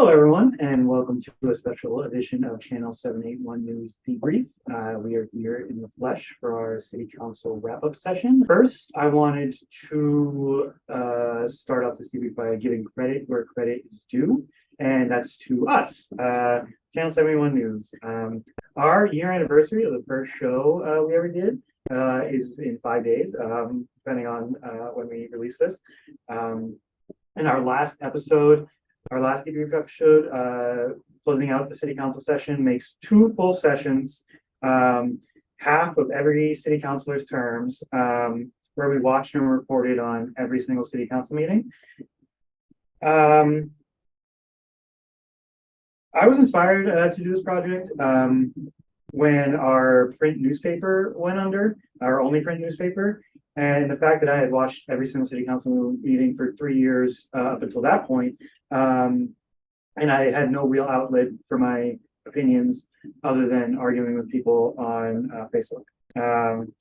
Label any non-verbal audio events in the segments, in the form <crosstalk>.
Hello, everyone, and welcome to a special edition of Channel 781 News Debrief. Uh, we are here in the flesh for our City Council wrap-up session. First, I wanted to uh, start off this debrief by giving credit where credit is due, and that's to us, uh, Channel 71 News. Um, our year anniversary of the first show uh, we ever did uh, is in five days, um, depending on uh, when we release this. Um, and our last episode our last debrief episode, uh, closing out the city council session, makes two full sessions, um, half of every city councilor's terms, um, where we watched and reported on every single city council meeting. Um, I was inspired uh, to do this project um, when our print newspaper went under, our only print newspaper. And the fact that I had watched every single city council meeting for three years uh, up until that point, um, and I had no real outlet for my opinions other than arguing with people on uh, Facebook. Um,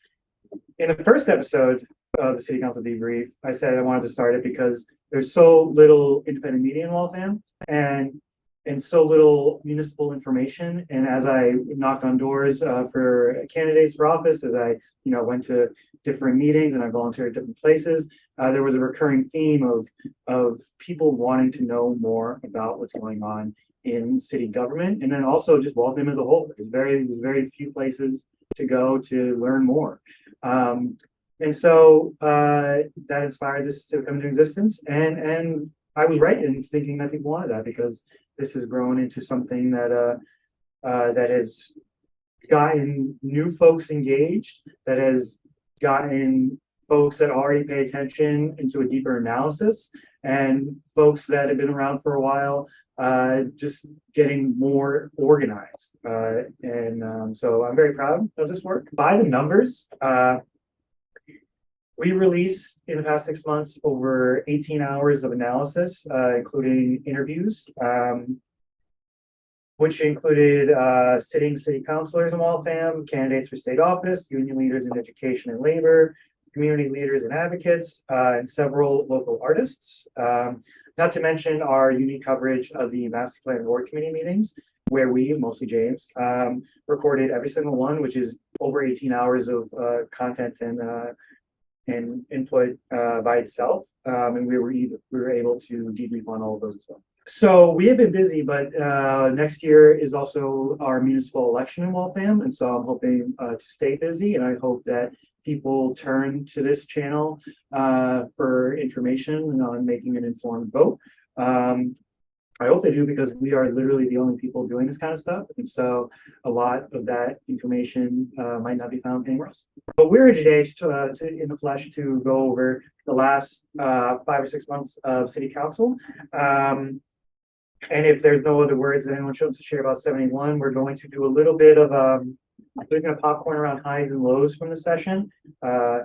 in the first episode of the city council debrief, I said I wanted to start it because there's so little independent media in Waltham, and and so little municipal information. And as I knocked on doors uh, for candidates for office, as I you know went to different meetings and I volunteered at different places, uh, there was a recurring theme of of people wanting to know more about what's going on in city government, and then also just Waltham as a whole. There's very very few places to go to learn more. Um, and so uh, that inspired this to come into existence. And and I was right in thinking that people wanted that because this has grown into something that uh, uh, that has gotten new folks engaged, that has gotten folks that already pay attention into a deeper analysis, and folks that have been around for a while uh, just getting more organized. Uh, and um, so I'm very proud of this work. By the numbers, uh, we released in the past six months over 18 hours of analysis, uh, including interviews, um, which included uh, sitting city councilors in Waltham, candidates for state office, union leaders in education and labor, community leaders and advocates, uh, and several local artists. Um, not to mention our unique coverage of the Master Plan Board Committee meetings, where we, mostly James, um, recorded every single one, which is over 18 hours of uh, content and uh, and input uh, by itself. Um, and we were we were able to debrief on all of those as well. So we have been busy, but uh, next year is also our municipal election in Waltham. And so I'm hoping uh, to stay busy and I hope that people turn to this channel uh, for information on making an informed vote. Um, I hope they do because we are literally the only people doing this kind of stuff. And so a lot of that information uh, might not be found anywhere else. But we're here today to, uh, to, in the flesh to go over the last uh, five or six months of city council. Um, and if there's no other words that anyone wants to share about 71, we're going to do a little bit of um, to popcorn around highs and lows from the session. Uh,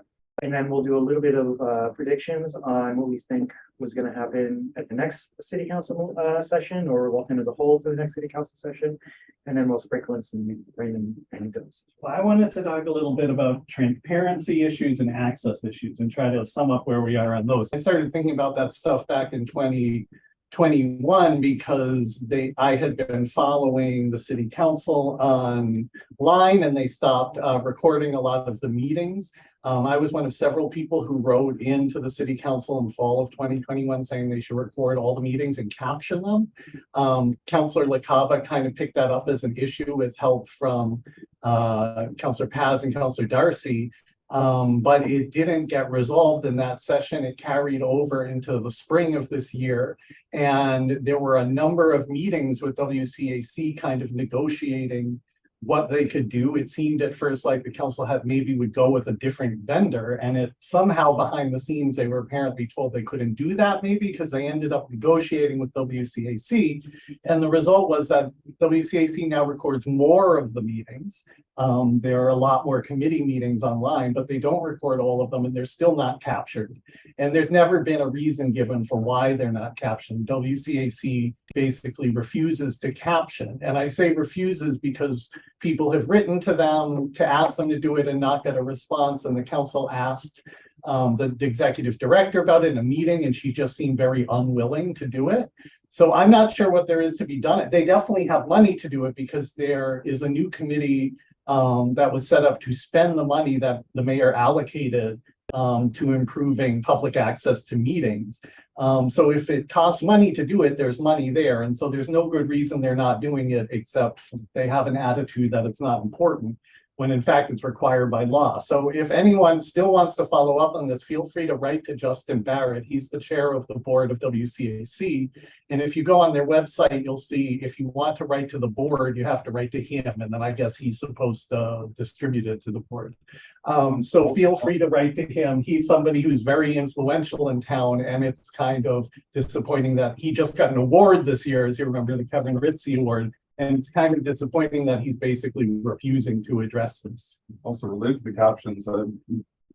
and then we'll do a little bit of uh, predictions on what we think was going to happen at the next city council uh, session or Waltham as a whole for the next city council session. And then we'll sprinkle in some random anecdotes. Well, I wanted to talk a little bit about transparency issues and access issues and try to sum up where we are on those. I started thinking about that stuff back in 20, 21 because they I had been following the city council online and they stopped uh, recording a lot of the meetings. Um, I was one of several people who wrote into the city council in fall of 2021 saying they should record all the meetings and caption them. Um, Councillor LaCava kind of picked that up as an issue with help from uh, Councillor Paz and Councillor Darcy um, but it didn't get resolved in that session. It carried over into the spring of this year. And there were a number of meetings with WCAC kind of negotiating what they could do. It seemed at first like the council had maybe would go with a different vendor and it somehow behind the scenes, they were apparently told they couldn't do that maybe because they ended up negotiating with WCAC. And the result was that WCAC now records more of the meetings. Um, there are a lot more committee meetings online, but they don't record all of them and they're still not captured. And there's never been a reason given for why they're not captioned. WCAC basically refuses to caption. And I say refuses because people have written to them to ask them to do it and not get a response. And the council asked um, the executive director about it in a meeting and she just seemed very unwilling to do it. So I'm not sure what there is to be done. They definitely have money to do it because there is a new committee um, that was set up to spend the money that the mayor allocated um, to improving public access to meetings. Um, so if it costs money to do it, there's money there. And so there's no good reason they're not doing it, except they have an attitude that it's not important when in fact it's required by law. So if anyone still wants to follow up on this, feel free to write to Justin Barrett. He's the chair of the board of WCAC. And if you go on their website, you'll see if you want to write to the board, you have to write to him. And then I guess he's supposed to distribute it to the board. Um, so feel free to write to him. He's somebody who's very influential in town and it's kind of disappointing that he just got an award this year, as you remember, the Kevin Ritzy Award. And it's kind of disappointing that he's basically refusing to address this. also related to the captions, uh,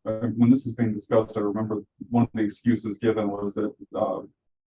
when this was being discussed, I remember one of the excuses given was that, uh,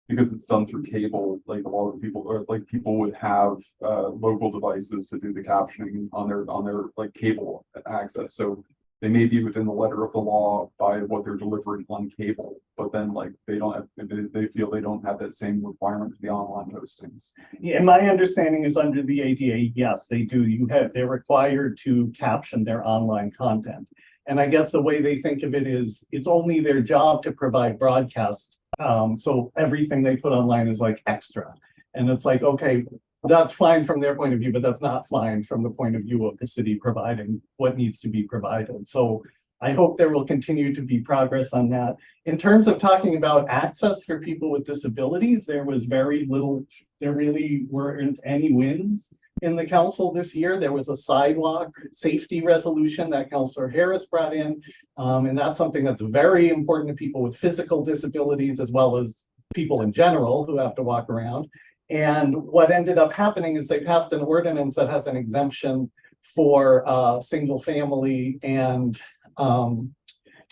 because it's done through cable, like a lot of people, or like people would have, uh, local devices to do the captioning on their, on their, like, cable access, so they may be within the letter of the law by what they're delivering on cable, but then like, they don't have, they, they feel they don't have that same requirement for the online postings. Yeah, my understanding is under the ADA, yes, they do. You have, they're required to caption their online content. And I guess the way they think of it is, it's only their job to provide broadcast. Um, so everything they put online is like extra. And it's like, okay, that's fine from their point of view, but that's not fine from the point of view of the city providing what needs to be provided. So I hope there will continue to be progress on that. In terms of talking about access for people with disabilities, there was very little, there really weren't any wins in the council this year. There was a sidewalk safety resolution that Councillor Harris brought in. Um, and that's something that's very important to people with physical disabilities as well as people in general who have to walk around. And what ended up happening is they passed an ordinance that has an exemption for uh, single family and um,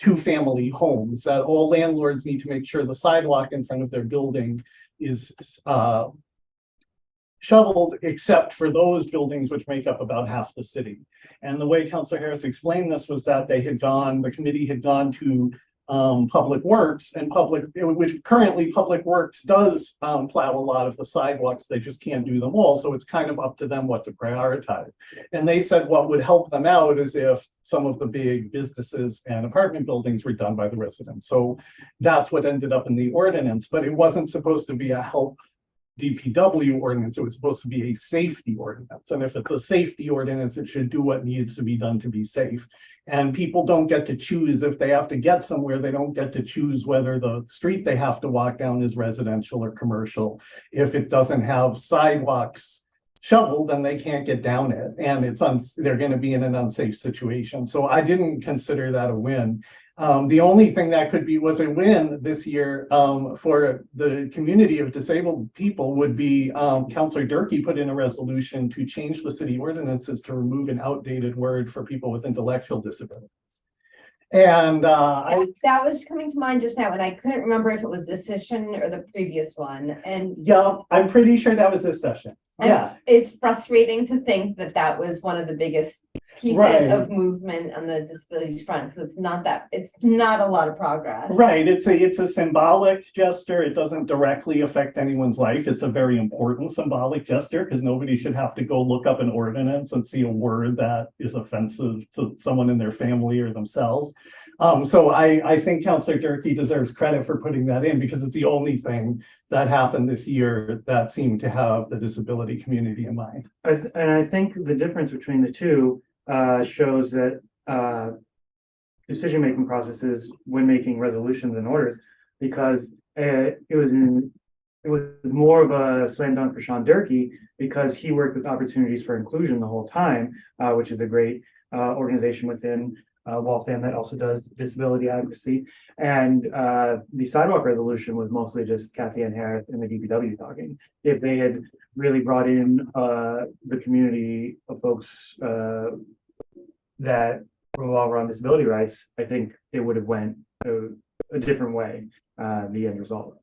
two-family homes, that all landlords need to make sure the sidewalk in front of their building is uh, shoveled, except for those buildings which make up about half the city. And the way Councilor Harris explained this was that they had gone, the committee had gone to um, Public Works and Public, which currently Public Works does um, plow a lot of the sidewalks. They just can't do them all. So it's kind of up to them what to prioritize. And they said what would help them out is if some of the big businesses and apartment buildings were done by the residents. So that's what ended up in the ordinance, but it wasn't supposed to be a help DPW ordinance, it was supposed to be a safety ordinance. And if it's a safety ordinance, it should do what needs to be done to be safe. And people don't get to choose if they have to get somewhere, they don't get to choose whether the street they have to walk down is residential or commercial. If it doesn't have sidewalks shoveled, then they can't get down it. And it's, uns they're gonna be in an unsafe situation. So I didn't consider that a win. Um, the only thing that could be was a win this year um, for the community of disabled people would be um, Councillor Durkee put in a resolution to change the city ordinances to remove an outdated word for people with intellectual disabilities. And uh, I, That was coming to mind just now, and I couldn't remember if it was this session or the previous one, and yeah, I'm pretty sure that was this session. And Yeah, it's frustrating to think that that was one of the biggest Right. pieces of movement on the disabilities front, because it's not that, it's not a lot of progress. right. It's a, it's a symbolic gesture. It doesn't directly affect anyone's life. It's a very important symbolic gesture because nobody should have to go look up an ordinance and see a word that is offensive to someone in their family or themselves. Um, so I, I think Councillor Durkee deserves credit for putting that in because it's the only thing that happened this year that seemed to have the disability community in mind. I, and I think the difference between the two, uh, shows that, uh, decision-making processes when making resolutions and orders, because, uh, it was in, it was more of a slam dunk for Sean Durkee, because he worked with Opportunities for Inclusion the whole time, uh, which is a great, uh, organization within, uh, Waltham that also does disability advocacy. And, uh, the sidewalk resolution was mostly just Kathy Ann Harris and the DPW talking. If they had really brought in, uh, the community of folks, uh, that revolve around disability rights, I think it would have went a, a different way, uh, the end result.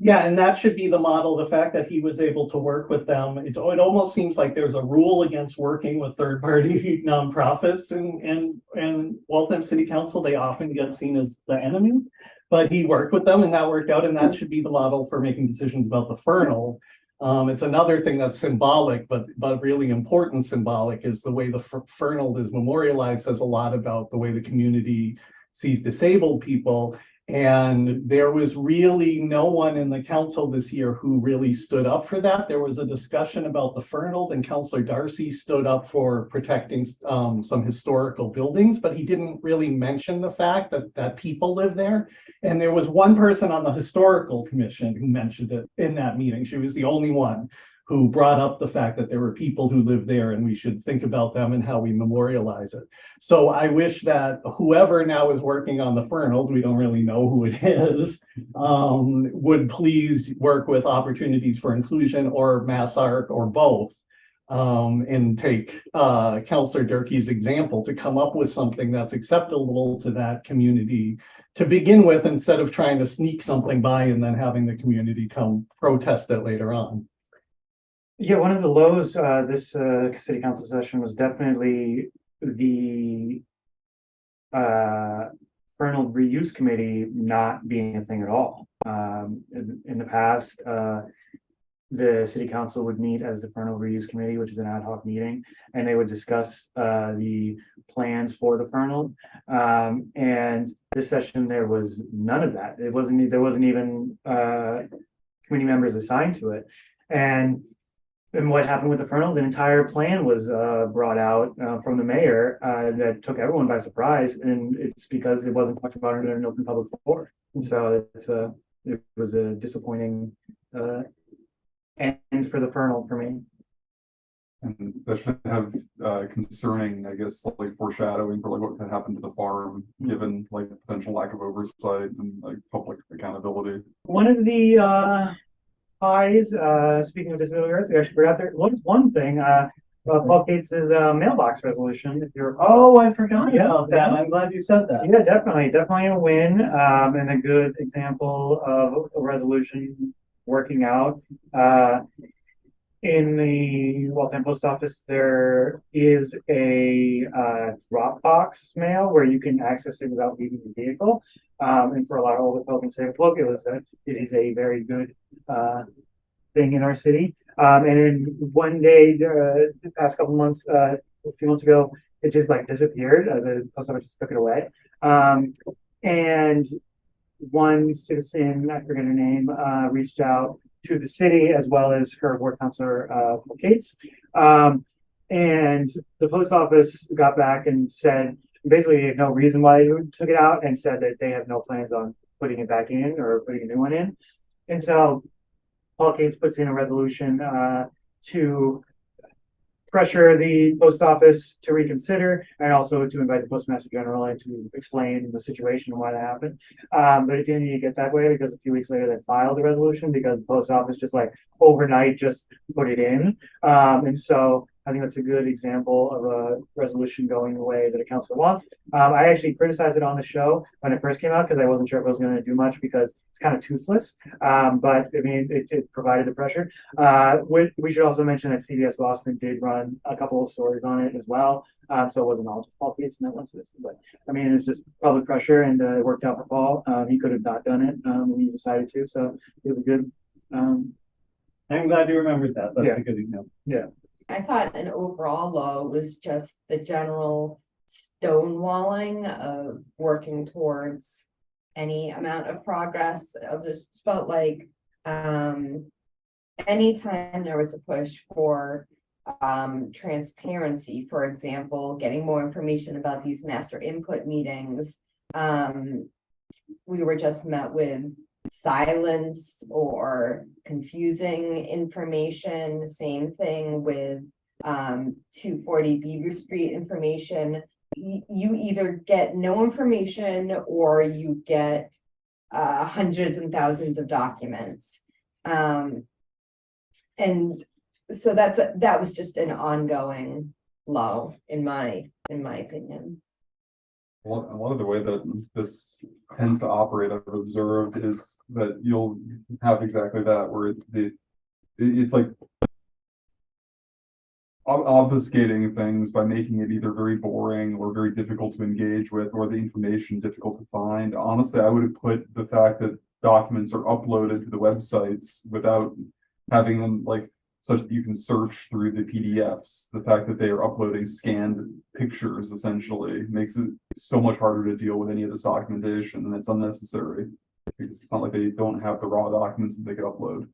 Yeah, and that should be the model, the fact that he was able to work with them. It, it almost seems like there's a rule against working with third-party <laughs> nonprofits and, and, and Waltham City Council, they often get seen as the enemy. But he worked with them and that worked out and that should be the model for making decisions about the Fernald. Um, it's another thing that's symbolic, but, but really important symbolic is the way the Fer- Fernald is memorialized says a lot about the way the community sees disabled people. And there was really no one in the council this year who really stood up for that. There was a discussion about the Fernald and Councillor Darcy stood up for protecting um, some historical buildings, but he didn't really mention the fact that, that people live there. And there was one person on the historical commission who mentioned it in that meeting. She was the only one who brought up the fact that there were people who lived there and we should think about them and how we memorialize it. So I wish that whoever now is working on the Fernald, we don't really know who it <laughs> is, um, would please work with Opportunities for Inclusion or Mass Art or both. Um, and take, uh, Counselor Durkee's example to come up with something that's acceptable to that community to begin with, instead of trying to sneak something by and then having the community come protest it later on. Yeah, one of the lows, uh, this, uh, city council session was definitely the. Uh, Fernald Reuse Committee not being a thing at all. Um, in, in the past, uh. The city council would meet as the Fernald Reuse Committee, which is an ad hoc meeting, and they would discuss, uh, the plans for the Fernald. Um, and this session, there was none of that. It wasn't, there wasn't even, uh. Committee members assigned to it. And and what happened with the Fernald, the entire plan was uh brought out uh from the mayor uh that took everyone by surprise. And it's because it wasn't talked about in an open public forum. And so it's a, it was a disappointing uh end for the Fernald for me. And that should have uh concerning, I guess, like foreshadowing for like what could happen to the farm, given like potential lack of oversight and like public accountability. One of the highs, uh speaking of disability rights, we actually forgot there was one thing, uh. Uh, Paul Gates' uh, mailbox resolution, if you're Oh, I forgot Yeah. about that. I'm glad you said that. Yeah, definitely, definitely a win, um, and a good example of a resolution working out. Uh, in the Waltham Post Office, there is a, uh, Dropbox mail where you can access it without leaving the vehicle. Um, and for a lot of older folk in Sagamore, it was it is a very good, uh, thing in our city. Um, and then one day, uh, the past couple months, uh, a few months ago, it just like disappeared. Uh, the post office just took it away. Um, and one citizen, I forget her name, uh, reached out to the city as well as her ward counselor, uh, Kate's. Um, and the post office got back and said, basically, they no reason why they took it out and said that they have no plans on putting it back in or putting a new one in. And so Paul Cates puts in a resolution, uh, to pressure the post office to reconsider and also to invite the postmaster general and to explain the situation and why that happened. Um, but it didn't need to get that way because a few weeks later they filed the resolution because the post office just like overnight just put it in. Um, and so I think that's a good example of a resolution going the way that a council wants. Um, I actually criticized it on the show when it first came out because I wasn't sure if it was gonna do much because it's kind of toothless. Um, but I mean, it, it provided the pressure. Uh, we, we should also mention that CBS Boston did run a couple of stories on it as well. Um, so it wasn't all just Paul Gates and that was this, but I mean, it was just public pressure and uh, it worked out for Paul. Um, he could have not done it, um, when he decided to, so it was good. Um, I'm glad you remembered that. That's Yeah. a good example. Yeah. I thought an overall low was just the general stonewalling of working towards any amount of progress. I just felt like, um, anytime there was a push for um, transparency, for example, getting more information about these master input meetings, um, we were just met with silence or confusing information. Same thing with um, two forty Beaver Street information. You either get no information or you get uh, hundreds and thousands of documents. Um, and so that's, a- that was just an ongoing low in my, in my opinion. A lot, of the way that this tends to operate, I've observed, is that you'll have exactly that, where the, it- it's like. Ob- obfuscating things by making it either very boring or very difficult to engage with, or the information difficult to find. Honestly, I would have put the fact that documents are uploaded to the websites without having them like such that you can search through the PDFs. The fact that they are uploading scanned pictures essentially makes it so much harder to deal with any of this documentation, and it's unnecessary. Because it's not like they don't have the raw documents that they could upload.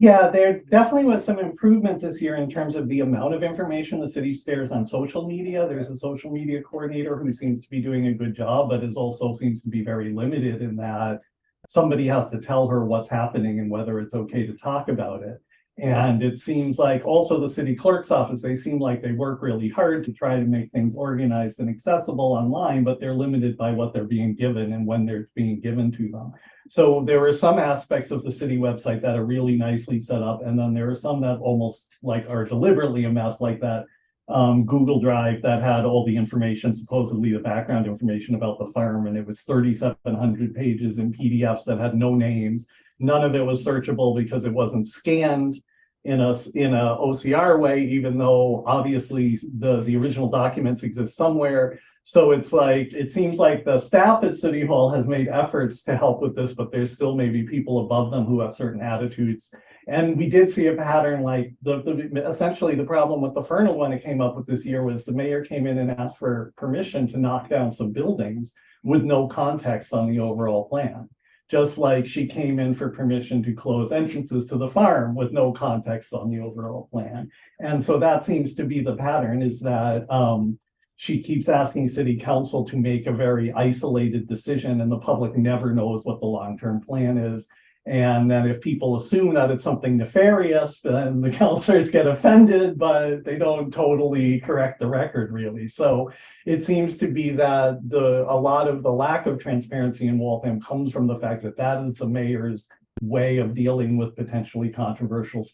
Yeah, there definitely was some improvement this year in terms of the amount of information the city shares on social media. There's a social media coordinator who seems to be doing a good job, but is also seems to be very limited in that somebody has to tell her what's happening and whether it's okay to talk about it. And it seems like also the city clerk's office, they seem like they work really hard to try to make things organized and accessible online, but they're limited by what they're being given and when they're being given to them. So there are some aspects of the city website that are really nicely set up, and then there are some that almost like are deliberately a mess, like that um, Google Drive that had all the information, supposedly the background information about the farm, and it was thirty-seven hundred pages in PDFs that had no names. None of it was searchable because it wasn't scanned in a, in a OCR way, even though obviously the, the original documents exist somewhere. So it's like, it seems like the staff at City Hall has made efforts to help with this, but there's still maybe people above them who have certain attitudes. And we did see a pattern like the, the, essentially the problem with the Fernald one it came up with this year was the mayor came in and asked for permission to knock down some buildings with no context on the overall plan. Just like she came in for permission to close entrances to the farm with no context on the overall plan. And so that seems to be the pattern is that, um, she keeps asking city council to make a very isolated decision and the public never knows what the long-term plan is. And then if people assume that it's something nefarious, then the <laughs> counselors get offended, but they don't totally correct the record really. So it seems to be that the, a lot of the lack of transparency in Waltham comes from the fact that that is the mayor's way of dealing with potentially controversial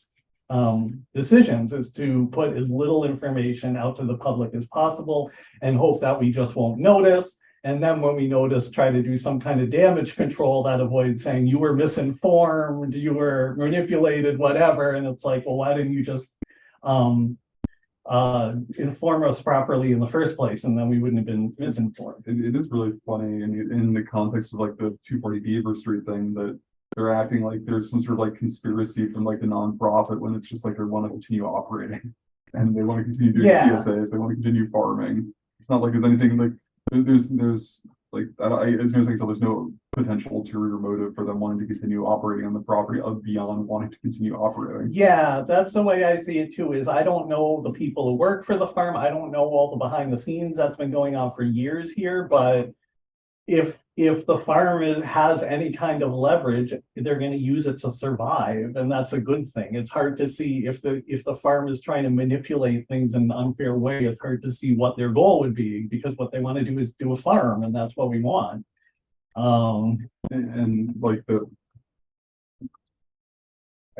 um, decisions is to put as little information out to the public as possible and hope that we just won't notice. And then when we notice, try to do some kind of damage control that avoids saying you were misinformed, you were manipulated, whatever. And it's like, well, why didn't you just um, uh, inform us properly in the first place? And then we wouldn't have been misinformed. It, it is really funny in, in the context of like the two forty Beaver Street thing that they're acting like there's some sort of like conspiracy from like the nonprofit when it's just like they want to continue operating. And they want to continue doing Yeah. CSAs, they want to continue farming. It's not like there's anything like, there's, there's like, I, as near as I can tell, there's no potential ulterior motive for them wanting to continue operating on the property of beyond wanting to continue operating. Yeah, that's the way I see it too, is I don't know the people who work for the farm. I don't know all the behind the scenes that's been going on for years here, but if, if the farm is, has any kind of leverage, they're gonna use it to survive, and that's a good thing. It's hard to see if the, if the farm is trying to manipulate things in an unfair way, it's hard to see what their goal would be, because what they wanna do is do a farm, and that's what we want. Um, And, and, like the.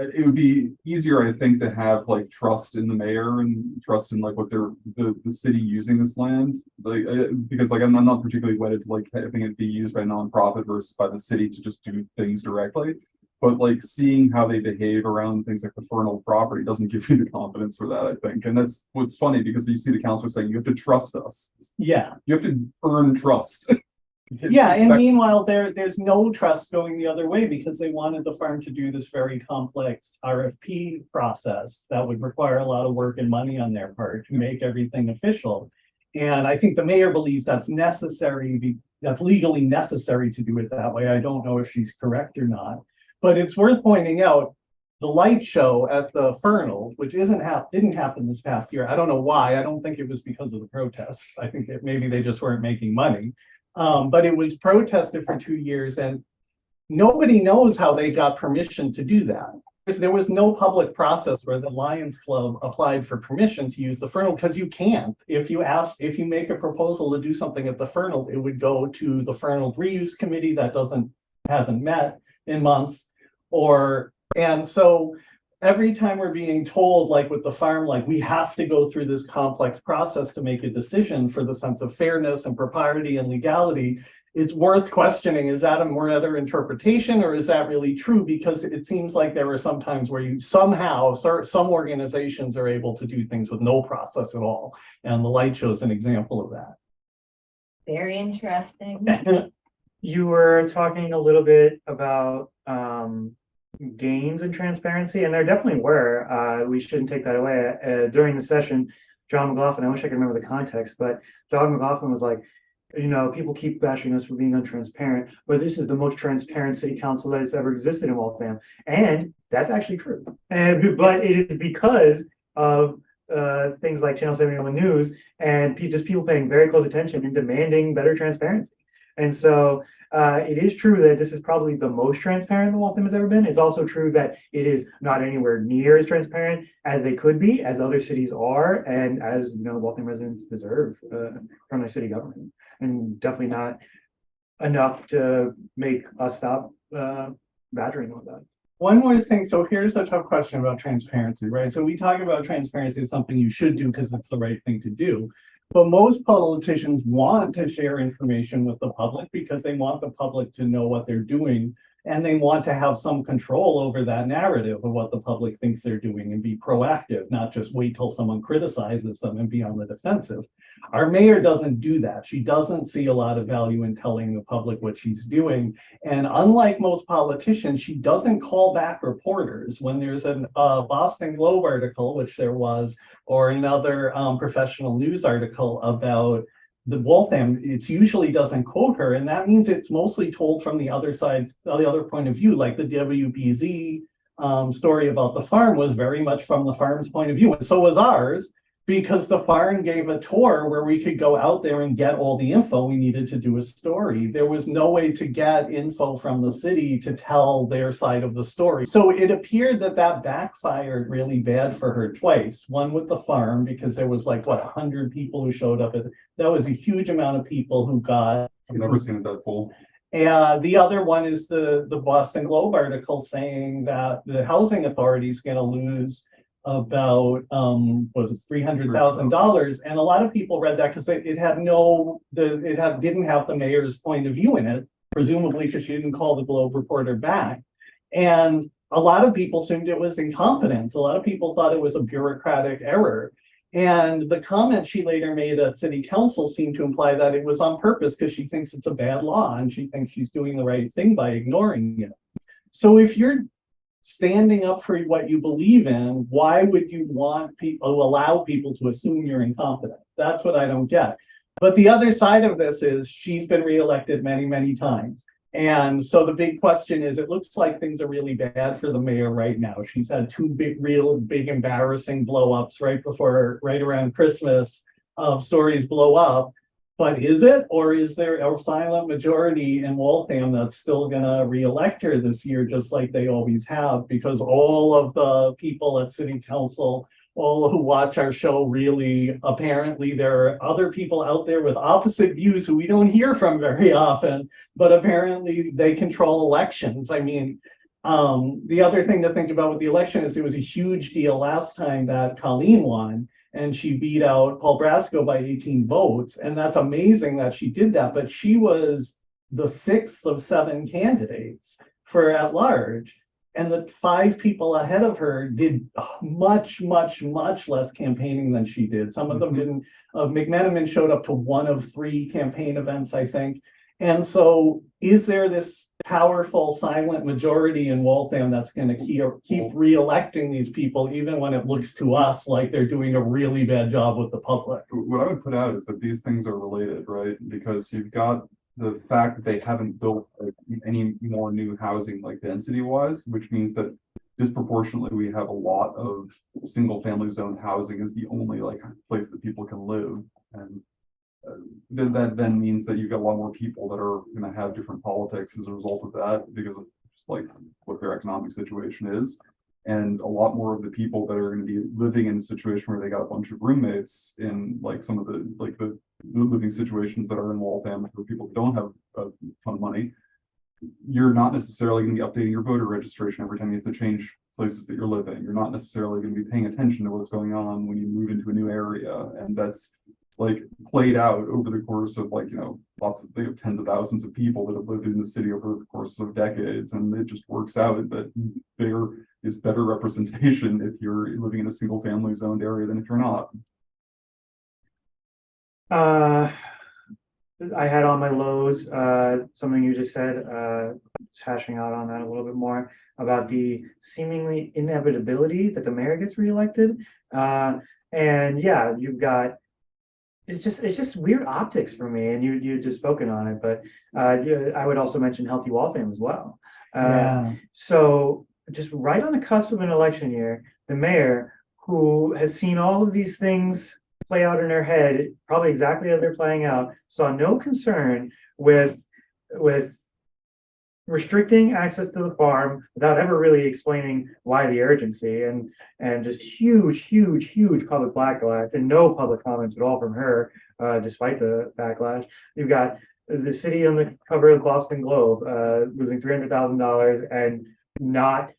Uh, It would be easier, I think, to have like trust in the mayor and trust in like what they're, the, the city using this land. Like, uh, because like I'm, I'm not particularly wedded to like having it be used by a nonprofit versus by the city to just do things directly. But like seeing how they behave around things like the Fernald property doesn't give you the confidence for that, I think. And that's what's funny because you see the councilor saying, you have to trust us. yeah, You have to earn trust. <laughs> Yeah, and meanwhile, there, there's no trust going the other way because they wanted the farm to do this very complex RFP process that would require a lot of work and money on their part to make everything official. And I think the mayor believes that's necessary, that's legally necessary to do it that way. I don't know if she's correct or not. But it's worth pointing out, the light show at the Fernald, which isn't hap, didn't happen this past year. I don't know why. I don't think it was because of the protest. I think that maybe they just weren't making money. Um, but it was protested for two years and nobody knows how they got permission to do that. Because there was no public process where the Lions Club applied for permission to use the Fernald because you can't. If you ask, if you make a proposal to do something at the Fernald, it would go to the Fernald Reuse Committee that doesn't, hasn't met in months. Or, and so every time we're being told, like with the farm, like we have to go through this complex process to make a decision for the sense of fairness and propriety and legality. it's worth questioning, is that a more other interpretation or is that really true? Because it seems like there are some times where you somehow, some organizations are able to do things with no process at all. And the light show is an example of that. Very interesting. <laughs> You were talking a little bit about um gains in transparency, and there definitely were. Uh, we shouldn't take that away. Uh, during the session, John McLaughlin, I wish I could remember the context, but John McLaughlin was like, you know, people keep bashing us for being untransparent, but this is the most transparent city council that has ever existed in Waltham. And that's actually true. And but it is because of uh things like Channel 71 News and just people paying very close attention and demanding better transparency. And so uh, it is true that this is probably the most transparent that Waltham has ever been. It's also true that it is not anywhere near as transparent as they could be, as other cities are, and as you know, Waltham residents deserve uh, from their city government. And definitely not enough to make us stop uh, badgering on that. One more thing, so here's a tough question about transparency, right? So we talk about transparency as something you should do because it's the right thing to do. But most politicians want to share information with the public because they want the public to know what they're doing. And they want to have some control over that narrative of what the public thinks they're doing and be proactive, not just wait till someone criticizes them and be on the defensive. Our mayor doesn't do that. She doesn't see a lot of value in telling the public what she's doing. And unlike most politicians, she doesn't call back reporters when there's a uh, Boston Globe article, which there was, or another um, professional news article about the Waltham. It usually doesn't quote her, and that means it's mostly told from the other side, the other point of view, like the WBZ um, story about the farm was very much from the farm's point of view, and so was ours because the farm gave a tour where we could go out there and get all the info we needed to do a story. There was no way to get info from the city to tell their side of the story. So it appeared that that backfired really bad for her twice. One with the farm, because there was like, what, 100 people who showed up. At, that was a huge amount of people who got I've never seen it that full. and the other one is the, the Boston Globe article saying that the housing authority is gonna lose about, um, what was three hundred thousand dollars. And a lot of people read that because it, it had no, the, it had, didn't have the mayor's point of view in it, presumably because she didn't call the Globe reporter back. And a lot of people assumed it was incompetence. A lot of people thought it was a bureaucratic error. And the comment she later made at city council seemed to imply that it was on purpose because she thinks it's a bad law and she thinks she's doing the right thing by ignoring it. So if you're standing up for what you believe in, why would you want people, oh, allow people to assume you're incompetent? That's what I don't get. But the other side of this is she's been reelected many, many times. And so the big question is, it looks like things are really bad for the mayor right now. She's had two big, real big embarrassing blowups right before, right around Christmas. Of stories blow up. But is it, or is there a silent majority in Waltham that's still gonna reelect her this year, just like they always have? Because all of the people at city council, all who watch our show really, apparently there are other people out there with opposite views who we don't hear from very <laughs> often. But apparently they control elections. I mean, um, the other thing to think about with the election is it was a huge deal last time that Colleen won. And she beat out Paul Brasco by eighteen votes, and that's amazing that she did that, but she was the sixth of seven candidates for at large. And the five people ahead of her did much, much, much less campaigning than she did. Some of them Mhm. didn't, uh, McMenamin showed up to one of three campaign events, I think. And so is there this powerful silent majority in Waltham that's gonna keep, keep reelecting these people even when it looks to us like they're doing a really bad job with the public? What I would put out is that these things are related, right? Because you've got the fact that they haven't built any more new housing like density wise, which means that disproportionately, we have a lot of single family zone housing is the only like place that people can live. And then that then means that you've got a lot more people that are gonna have different politics as a result of that because of just like what their economic situation is. And a lot more of the people that are gonna be living in a situation where they got a bunch of roommates in like some of the, like the living situations that are in Waltham for people who don't have a ton of money. You're not necessarily gonna be updating your voter registration every time you have to change places that you're living. You're not necessarily gonna be paying attention to what's going on when you move into a new area. And that's like played out over the course of like, you know, lots of, tens of thousands of people that have lived in the city over the course of decades, and it just works out that there is better representation if you're living in a single family zoned area than if you're not. Uh, I had on my lows, uh, something you just said, uh, just hashing out on that a little bit more about the seemingly inevitability that the mayor gets reelected. Uh, and yeah, you've got, it's just, it's just weird optics for me, and you, you just spoken on it, but, uh, I would also mention Healthy Waltham as well. Uh, Yeah, so just right on the cusp of an election year, the mayor, who has seen all of these things play out in her head, probably exactly as they're playing out, saw no concern with, with restricting access to the farm without ever really explaining why the urgency and, and just huge, huge, huge public backlash and no public comments at all from her, uh, despite the backlash. You've got the city on the cover of the Boston Globe, uh, losing three hundred thousand dollars and not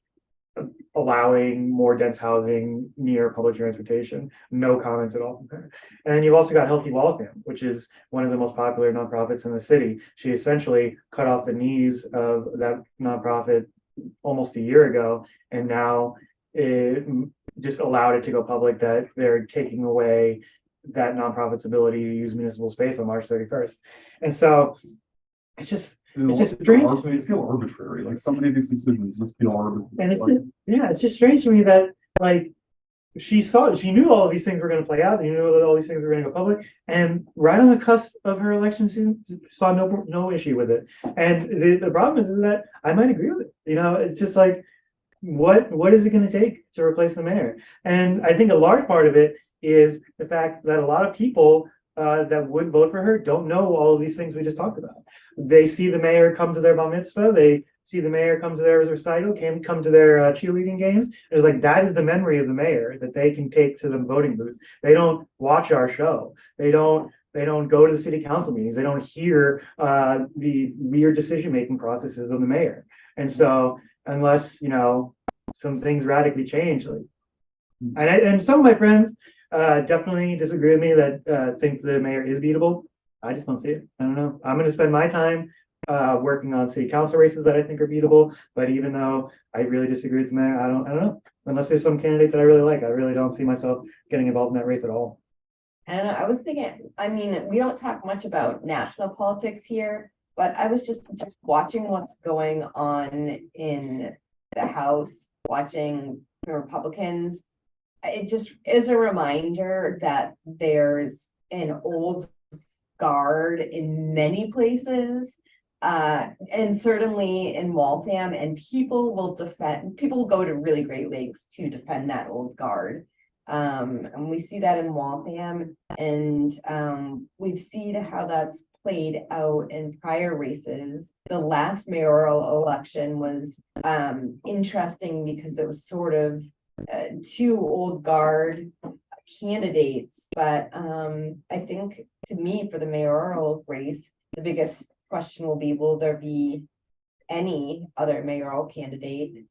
allowing more dense housing near public transportation. No comments at all from her. And you've also got Healthy Waltham, which is one of the most popular nonprofits in the city. She essentially cut off the knees of that nonprofit almost a year ago, and now it mm, just allowed it to go public that they're taking away that nonprofit's ability to use municipal space on March thirty-first. And so it's just, It's just strange. These feel arbitrary, like so many of these decisions just feel arbitrary. And it's like- just, yeah, it's just strange to me that like she saw, she knew all of these things were gonna play out, and you knew that all these things were gonna go public, and right on the cusp of her election season, saw no, no issue with it. And the, the problem is, is that I might agree with it, you know, it's just like, what, what is it gonna take to replace the mayor? And I think a large part of it is the fact that a lot of people uh, that would vote for her don't know all of these things we just talked about. They see the mayor come to their bar mitzvah, they see the mayor come to their recital, came, come to their uh, cheerleading games. It's like, that is the memory of the mayor that they can take to the voting booth. They don't watch our show. They don't, they don't go to the city council meetings. They don't hear, uh, the weird decision-making processes of the mayor. And so unless, you know, some things radically change, like, and I, and some of my friends, uh, definitely disagree with me that, uh, think the mayor is beatable. I just don't see it. I don't know. I'm gonna spend my time, uh, working on city council races that I think are beatable. But even though I really disagree with the mayor, I don't, I don't know. Unless there's some candidate that I really like, I really don't see myself getting involved in that race at all. And I was thinking, I mean, we don't talk much about national politics here, but I was just, just watching what's going on in the House, watching the Republicans. It just is a reminder that there's an old guard in many places. Uh, and certainly in Waltham, and people will defend, people will go to really great lakes to defend that old guard. Um, and we see that in Waltham, and um, we've seen how that's played out in prior races. The last mayoral election was um interesting because it was sort of uh, two old guard candidates, but um I think to me, for the mayoral race, the biggest question will be, will there be any other mayoral candidate?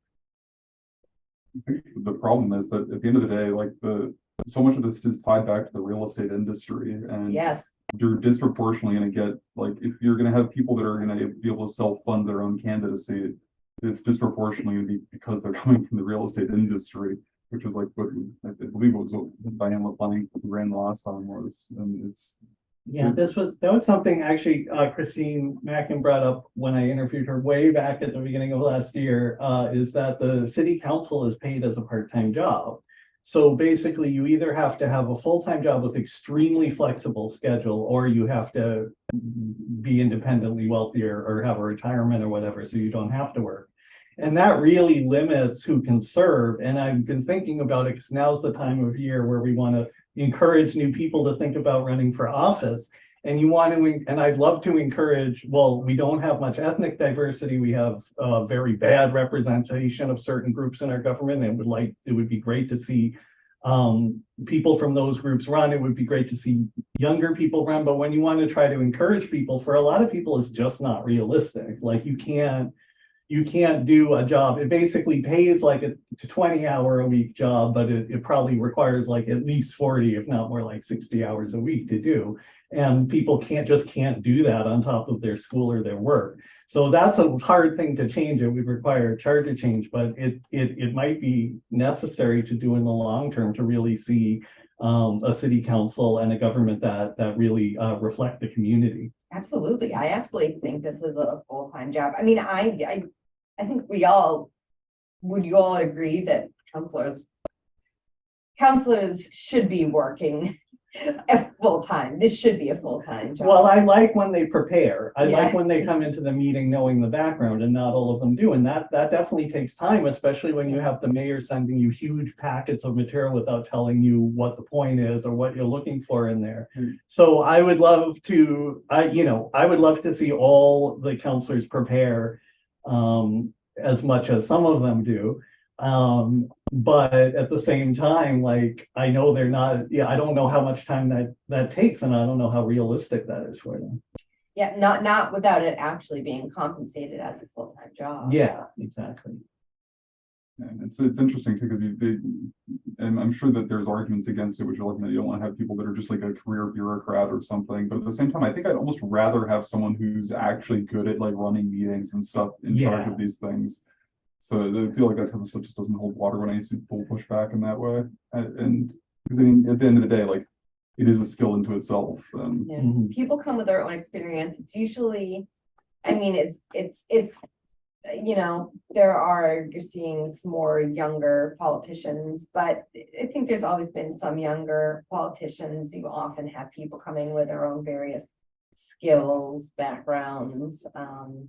The problem is that at the end of the day, like the, so much of this is tied back to the real estate industry and. Yes, You're disproportionately gonna get, like, if you're gonna have people that are gonna be able to self-fund their own candidacy. It's disproportionately gonna be because they're <laughs> coming from the real estate industry, which was like, what, I believe it was what Diane LeBlanc ran the last time was, and it's. yeah, this was, that was something actually, uh, Christine Mackin brought up when I interviewed her way back at the beginning of last year, uh, is that the city council is paid as a part-time job. So basically, you either have to have a full-time job with extremely flexible schedule, or you have to be independently wealthier or have a retirement or whatever, so you don't have to work. And that really limits who can serve. And I've been thinking about it because now's the time of year where we want to encourage new people to think about running for office. And you want to, and I'd love to encourage, well, we don't have much ethnic diversity. We have a very bad representation of certain groups in our government and would like, it would be great to see um, people from those groups run. It would be great to see younger people run. But when you want to try to encourage people, for a lot of people, it's just not realistic. Like you can't, you can't do a job. It basically pays like a twenty hour a week job, but it, it probably requires like at least forty, if not more like sixty hours a week to do. And people can't, just can't do that on top of their school or their work. So that's a hard thing to change. It would require a charter change, but it, it, it might be necessary to do in the long term to really see um, a city council and a government that, that really, uh, reflect the community. Absolutely. I absolutely think this is a full-time job. I mean, I, I, I think we all, would you all agree that counselors, counselors should be working <laughs> at full-time? This should be a full-time job. Well, I like when they prepare. I like when they come into the meeting knowing the background and not all of them do. And that, that definitely takes time, especially when you have the mayor sending you huge packets of material without telling you what the point is or what you're looking for in there. Hmm. So I would love to, I, you know, I would love to see all the counselors prepare um, as much as some of them do. Um, but at the same time, like, I know they're not, yeah, I don't know how much time that, that takes and I don't know how realistic that is for them. Yeah, not, not without it actually being compensated as a full-time job. Yeah, exactly. And it's, it's interesting too, because you, they, and I'm sure that there's arguments against it, which are looking at, you don't want to have people that are just like a career bureaucrat or something, but at the same time, I think I'd almost rather have someone who's actually good at like running meetings and stuff in charge of these things. So I feel like that kind of stuff just doesn't hold water when I see people push back in that way, and, and, because I mean, at the end of the day, like, it is a skill into itself, and Yeah. Mhm. people come with their own experience. It's usually, I mean, it's, it's, it's, you know, there are, you're seeing some more younger politicians, but I think there's always been some younger politicians. You often have people coming with their own various skills, backgrounds, um,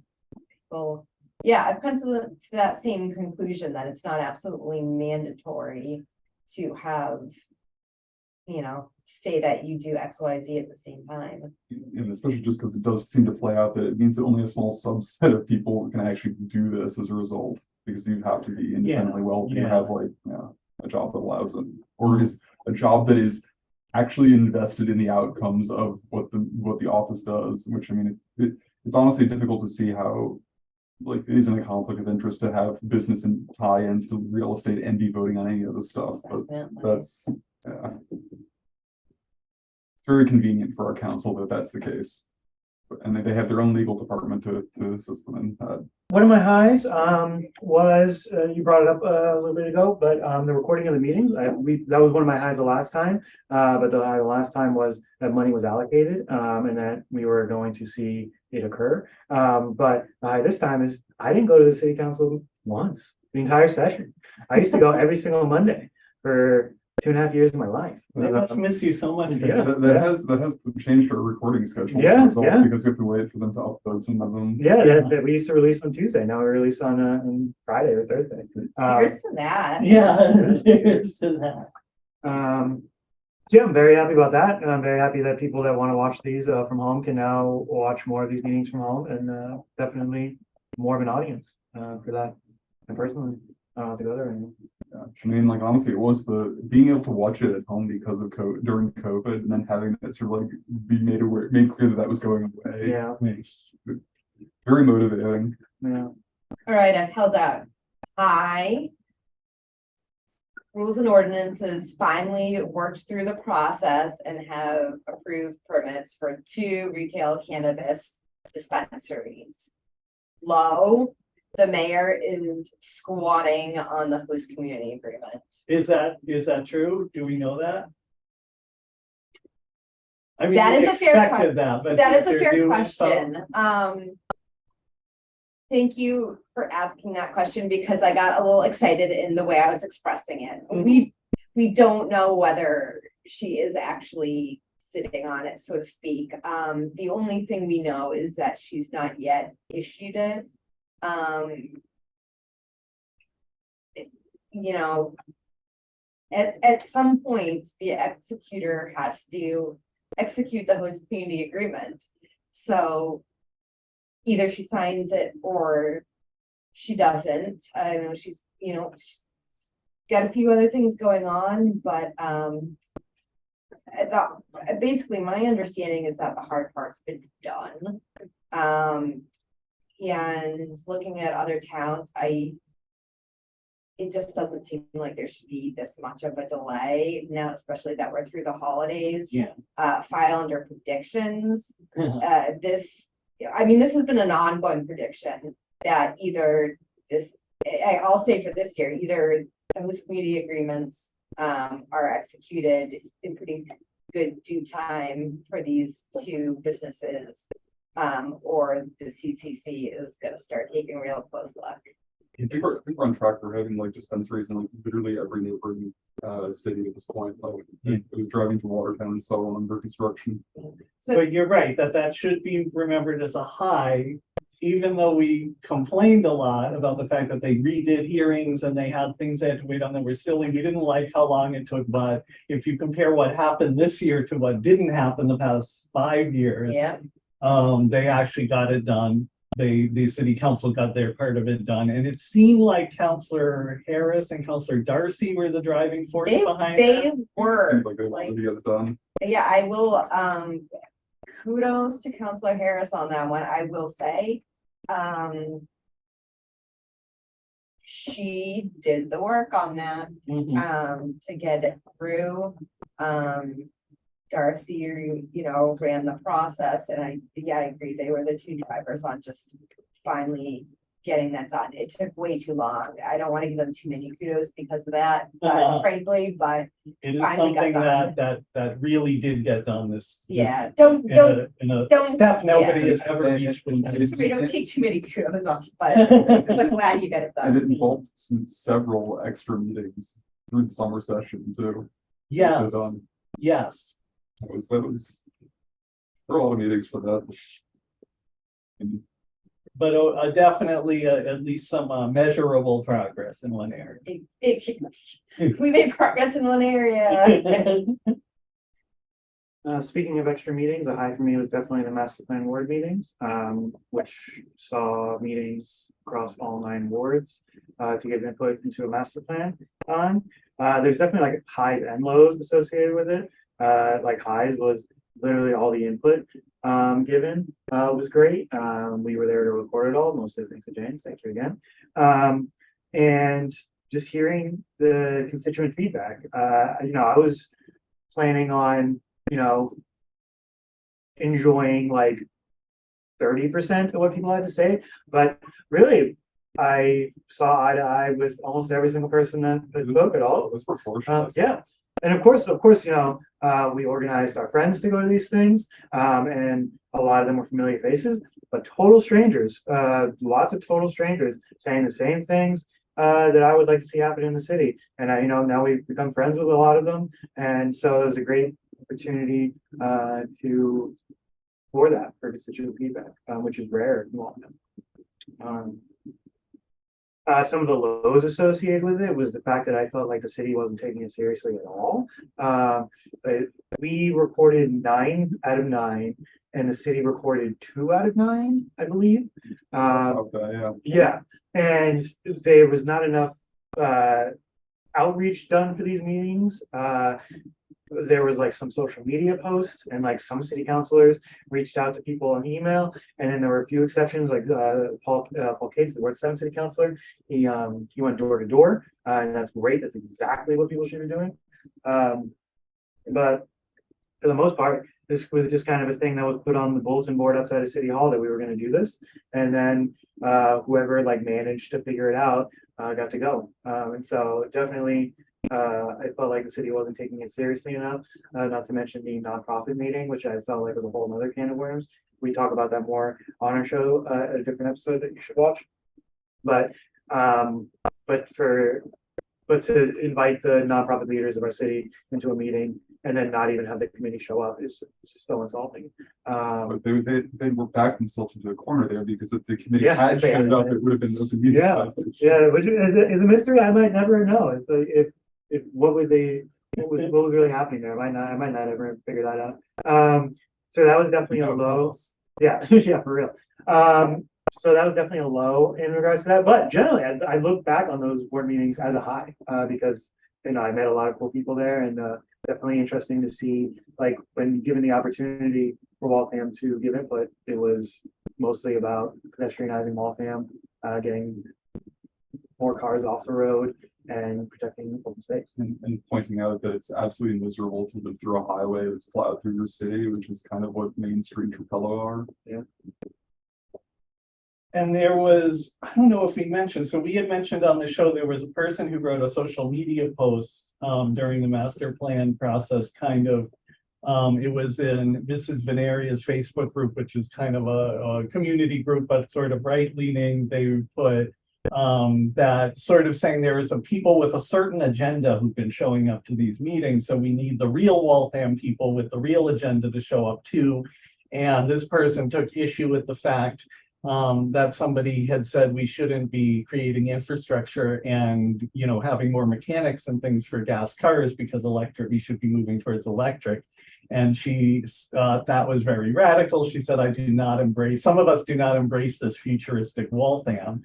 people. Yeah, I've come to the, to that same conclusion that it's not absolutely mandatory to have, you know, say that you do X, Y, Z at the same time. and especially just because it does seem to play out that it means that only a small subset of people can actually do this as a result, because you have to be independently well, you yeah. have like, yeah, a job that allows them, or is a job that is actually invested in the outcomes of what the, what the office does, which I mean, it, it, it's honestly difficult to see how like, it isn't a conflict of interest to have business and tie-ins to real estate and be voting on any of the stuff, but Definitely. that's, yeah. Very convenient for our council that that's the case. And they- they have their own legal department to, to assist them in that. One of my highs, um, was, uh, you brought it up uh, a little bit ago, but, um, the recording of the meetings, I, we, that was one of my highs the last time. Uh, but the high the last time was that money was allocated, um, and that we were going to see it occur. Um, but, uh, this time is, I didn't go to the city council once, the entire session. I used to go every single Monday for two and a half years of my life. I must miss you so much. Yeah. That, that has, that has changed our recording schedule. as a Yeah, yeah. Because we have to wait for them to upload some of them. Yeah, that, that we used to release on Tuesday, now we release on, uh, on Friday or Thursday. Um, Cheers to that. Yeah, <laughs> cheers to that. Um, so yeah, I'm very happy about that, and I'm very happy that people that want to watch these, uh, from home can now watch more of these meetings from home, and, uh, definitely more of an audience, uh, for that. And personally, I don't have to go there anymore. Yeah, I mean, like honestly, it was the being able to watch it at home because of co during COVID and then having it sort of like be made aware, made clear that that was going away. Yeah. I mean, it's just Very motivating. Yeah, All right, I've held out. I. Rules and ordinances finally worked through the process and have approved permits for two retail cannabis dispensaries. Low, the mayor is squatting on the host community agreement. Is that, is that true? Do we know that? I mean, That is a fair expected that, but. That is a fair question. Um. Thank you for asking that question because I got a little excited in the way I was expressing it. Mhm. We, we don't know whether she is actually sitting on it, so to speak. Um, the only thing we know is that she's not yet issued it. Um. You know. At, at some point, the executor has to execute the host community agreement. So either she signs it or she doesn't. I know she's, you know, she's got a few other things going on, but um basically, my understanding is that the hard part's been done. Um, And looking at other towns, I. It just doesn't seem like there should be this much of a delay now, especially that we're through the holidays. Yeah. Uh, file under predictions, <laughs> uh, this, I mean, this has been an ongoing prediction that either this, I, I'll say for this year, either those community agreements. Um, are executed in pretty good due time for these two businesses. Um, or the CCC is gonna start taking real close look. I think we're, I think we're on track for having like dispensaries in like literally every neighboring uh city at this point, like I was driving to Watertown and so on under construction. So, But you're right, that that should be remembered as a high, even though we complained a lot about the fact that they redid hearings and they had things they had to wait on that were silly. We didn't like how long it took, but if you compare what happened this year to what didn't happen the past five years, yeah, um, they actually got it done. They, the city council got their part of it done, and it seemed like Counselor Harris and Counselor Darcy were the driving force they, behind they it. were, Seems like they like- to get it done. yeah, I will, um. Kudos to Counselor Harris on that one, I will say, um. She did the work on that. Mhm. um, to get it through. Um, Darcy, you, you know, ran the process and I, yeah, I agree, they were the two drivers on just finally getting that done. It took way too long. I don't want to give them too many kudos because of that, <laughs> Uh-huh. frankly, but It is something that, that, that really did get done this. this- yeah, don't, In don't, a, in a don't- step nobody yeah. has ever reached. when- sorry, don't take too many kudos off, <laughs> but I'm glad you got it And it done. involved some several extra meetings through the summer session too. Yes, yes. That was, that was. There were a lot of meetings for that. And But uh, uh, definitely uh, at least some uh, measurable progress in one area. It- it- We made progress in one area. <laughs> Uh, speaking of extra meetings, a high for me was definitely the master plan ward meetings, um, which saw meetings across all nine wards. Uh, to give input into a master plan on, uh, there's definitely like highs and lows associated with it. Uh, like highs was literally all the input, um, given, uh, was great. Um, we were there to record it all, mostly thanks to James, thank you again. Um, and just hearing the constituent feedback, uh, you know, I was planning on you know, enjoying like thirty percent of what people had to say, but really, I saw eye to eye with almost every single person that, that spoke at all. It was Uh, proportionate. yeah, and of course, of course, you know, uh, we organized our friends to go to these things, um, and a lot of them were familiar faces, but total strangers, uh, lots of total strangers saying the same things. Uh, that I would like to see happen in the city, and I, you know, now we've become friends with a lot of them, and so it was a great opportunity, uh, to. For that, for constituent feedback, um, which is rare in Waltham. Um, uh, some of the lows associated with it was the fact that I felt like the city wasn't taking it seriously at all. But we recorded nine out of nine, and the city recorded two out of nine, I believe. Um, Okay, yeah. yeah, and there was not enough uh outreach done for these meetings. There was like some social media posts and like some city councilors reached out to people on email. And then there were a few exceptions, like uh Paul, uh Paul Cates, the Ward Seven city councilor. He um, he went door to door, uh, and that's great. That's exactly what people should be doing. Um, but for the most part, this was just kind of a thing that was put on the bulletin board outside of City Hall that we were gonna do this. And then uh, whoever like managed to figure it out, uh, got to go. Um, and so definitely, uh, I felt like the city wasn't taking it seriously enough, uh, not to mention the nonprofit meeting, which I felt like was a whole other can of worms. We talk about that more on our show, uh, a different episode that you should watch. But, um, but for, but to invite the nonprofit leaders of our city into a meeting and then not even have the committee show up is is so insulting. Um, they, they, they were backed themselves into a corner there because if the committee Yeah, had showed up, it would have been open meeting. Yeah, Yeah, which is, is a- is a mystery I might never know. If, if, if, what would they, what was, <laughs> what was really happening there? I might not, I might not ever figure that out. Um, so that was definitely a low. Yeah, <laughs> yeah, for real. Um, so that was definitely a low in regards to that, but generally, I, I look back on those board meetings as a high, uh, because, you know, I met a lot of cool people there and, uh, definitely interesting to see, like, when given the opportunity for Waltham to give input, it was mostly about pedestrianizing Waltham, uh, getting more cars off the road and protecting open space. And, and pointing out that it's absolutely miserable to live through a highway that's plowed through your city, which is kind of what Main Street and Trapelo are. And there was, I don't know if we mentioned, so we had mentioned on the show, there was a person who wrote a social media post um, during the master plan process, kind of. Um, it was in Mrs. Veneria's Facebook group, which is kind of a, a community group, but sort of right leaning. They put um, that sort of saying there is a people with a certain agenda who've been showing up to these meetings. So we need the real Waltham people with the real agenda to show up too. And this person took issue with the fact um, that somebody had said we shouldn't be creating infrastructure and, you know, having more mechanics and things for gas cars because electric, we should be moving towards electric. And she, uh, that was very radical. She said, I do not embrace, some of us do not embrace this futuristic Waltham.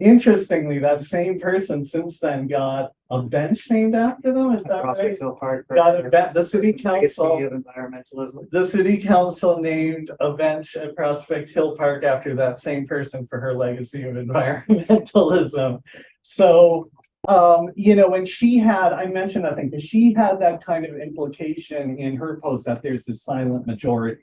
Interestingly, that same person since then got a bench named after them, is that right? Prospect Hill Park. Got a, ben- the city council of environmentalism. the city council named a bench at Prospect Hill Park after that same person for her legacy of <laughs> environmentalism. So, um, you know, when she had, I mentioned, I think, because she had that kind of implication in her post that there's this silent majority.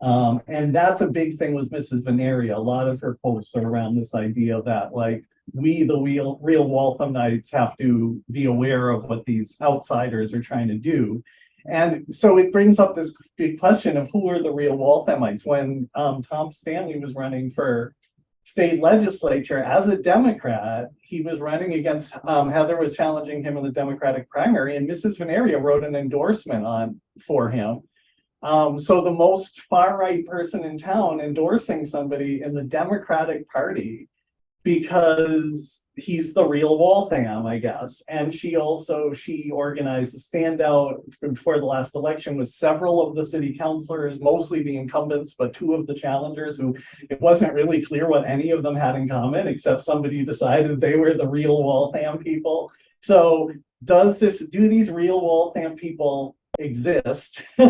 Um, and that's a big thing with Mrs. Veneria. A lot of her posts are around this idea that like, we, the real, real Walthamites have to be aware of what these outsiders are trying to do. And so it brings up this big question of who are the real Walthamites? When um Tom Stanley was running for state legislature as a Democrat, he was running against um Heather was challenging him in the Democratic primary and Mrs. Veneria wrote an endorsement on for him. Um, so the most far-right person in town endorsing somebody in the Democratic Party because he's the real Waltham, I guess. And she also, she organized a standout before the last election with several of the city councilors, mostly the incumbents, but two of the challengers who it wasn't really clear what any of them had in common, except somebody decided they were the real Waltham people. So does this, do these real Waltham people exist? <laughs> I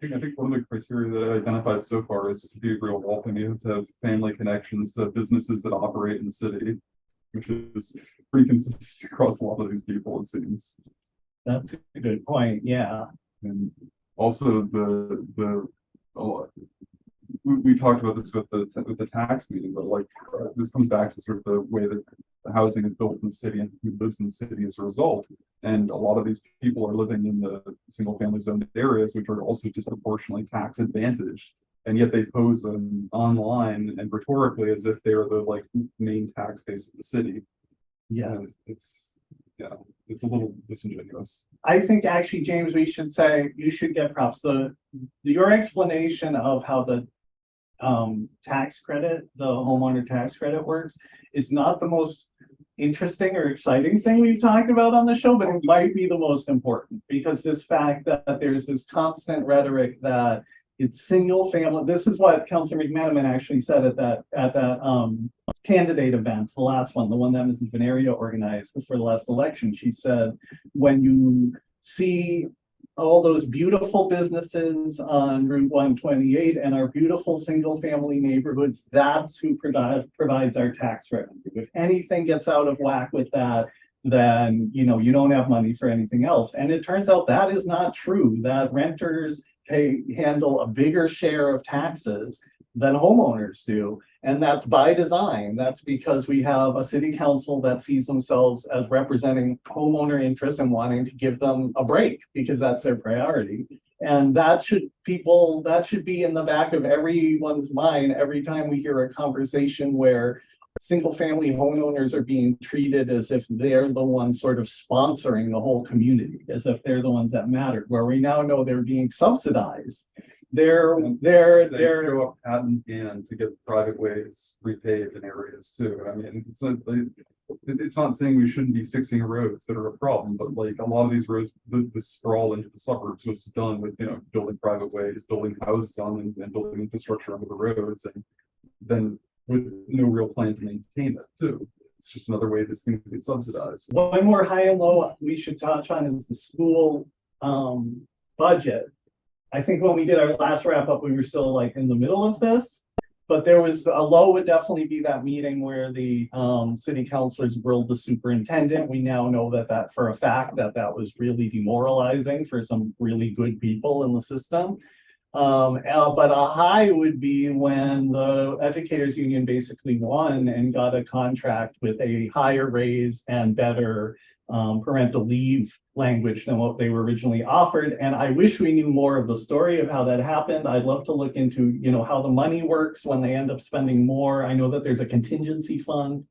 think, I think one of the criteria that I identified so far is to be a real Waltham, you have to have family connections to businesses that operate in the city. Which is pretty consistent <laughs> across a lot of these people, it seems. That's a good point, yeah. And also the, the, oh, we, we talked about this with the, with the tax meeting, but like, uh, this comes back to sort of the way that the housing is built in the city and who lives in the city as a result. And a lot of these people are living in the single family zoned areas, which are also disproportionately tax advantaged. And yet they pose um, online and rhetorically as if they are the like main tax base of the city. Yeah. And it's, yeah, it's a little disingenuous. I think actually, James, we should say, you should get props. The, your explanation of how the um, tax credit, the homeowner tax credit works, It's not the most interesting or exciting thing we've talked about on the show, but it might be the most important because this fact that there's this constant rhetoric that it's single family. This is what Councilor McMenamin actually said at that, at that, um, candidate event, the last one, the one that Mrs. Veneria organized before the last election. She said, when you see all those beautiful businesses on Route one twenty-eight and our beautiful single-family neighborhoods, that's who provides our tax revenue. If anything gets out of whack with that, then, you know, you don't have money for anything else. And it turns out that is not true, that renters pay, handle a bigger share of taxes than homeowners do. And that's by design. That's because we have a city council that sees themselves as representing homeowner interests and wanting to give them a break because that's their priority. And that should, people, that should be in the back of everyone's mind every time we hear a conversation where single-family homeowners are being treated as if they're the ones sort of sponsoring the whole community, as if they're the ones that matter, where we now know they're being subsidized. They're, they're, They they're, show up patent and to get private ways repaved in areas too. I mean, it's not, like, it- it's not saying we shouldn't be fixing roads that are a problem, but like a lot of these roads, the, the sprawl into the suburbs was done with, you know, building private ways, building houses on them and building infrastructure under the roads and then with no real plan to maintain it too. It's just another way this things get subsidized. one more high and low we should touch on is the school um, budget. I think when we did our last wrap up, we were still like in the middle of this. But there was, a low would definitely be that meeting where the, um, city councilors grilled the superintendent. We now know that that for a fact that that was really demoralizing for some really good people in the system. Um, uh, but a high would be when the educators union basically won and got a contract with a higher raise and better um, parental leave language than what they were originally offered. And I wish we knew more of the story of how that happened. I'd love to look into, you know, how the money works when they end up spending more. I know that there's a contingency fund.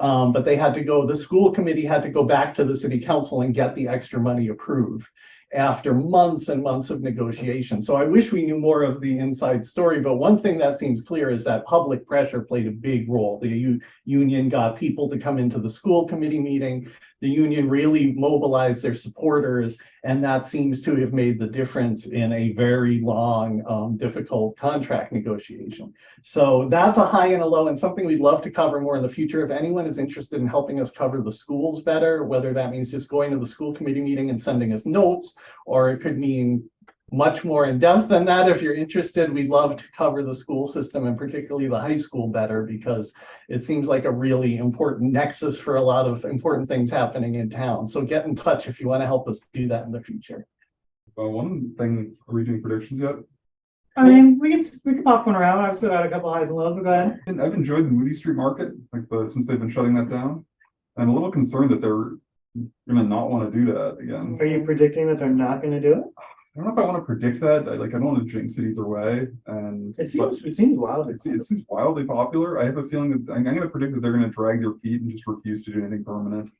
Um, but they had to go, the school committee had to go back to the city council and get the extra money approved after months and months of negotiation. So I wish we knew more of the inside story, but one thing that seems clear is that public pressure played a big role. The union got people to come into the school committee meeting. The union really mobilized their supporters, and that seems to have made the difference in a very long, um, difficult contract negotiation. So that's a high and a low and something we'd love to cover more in the future. If anyone is interested in helping us cover the schools better, whether that means just going to the school committee meeting and sending us notes, or it could mean much more in depth than that. If you're interested, we'd love to cover the school system and particularly the high school better because it seems like a really important nexus for a lot of important things happening in town. So get in touch if you want to help us do that in the future. Uh, one thing, are we doing predictions yet? I mean, we can, we can pop one around. I've still got a couple highs and lows, but go ahead. And I've enjoyed the Moody Street Market, like, the since they've been shutting that down. I'm a little concerned that they're gonna not wanna do that again. Are you predicting that they're not gonna do it? I don't know if I wanna predict that, I like, I don't wanna jinx it either way, and. It seems, it seems wild. It seems, it seems wildly popular, I have a feeling that, I'm, I'm gonna predict that they're gonna drag their feet and just refuse to do anything permanent.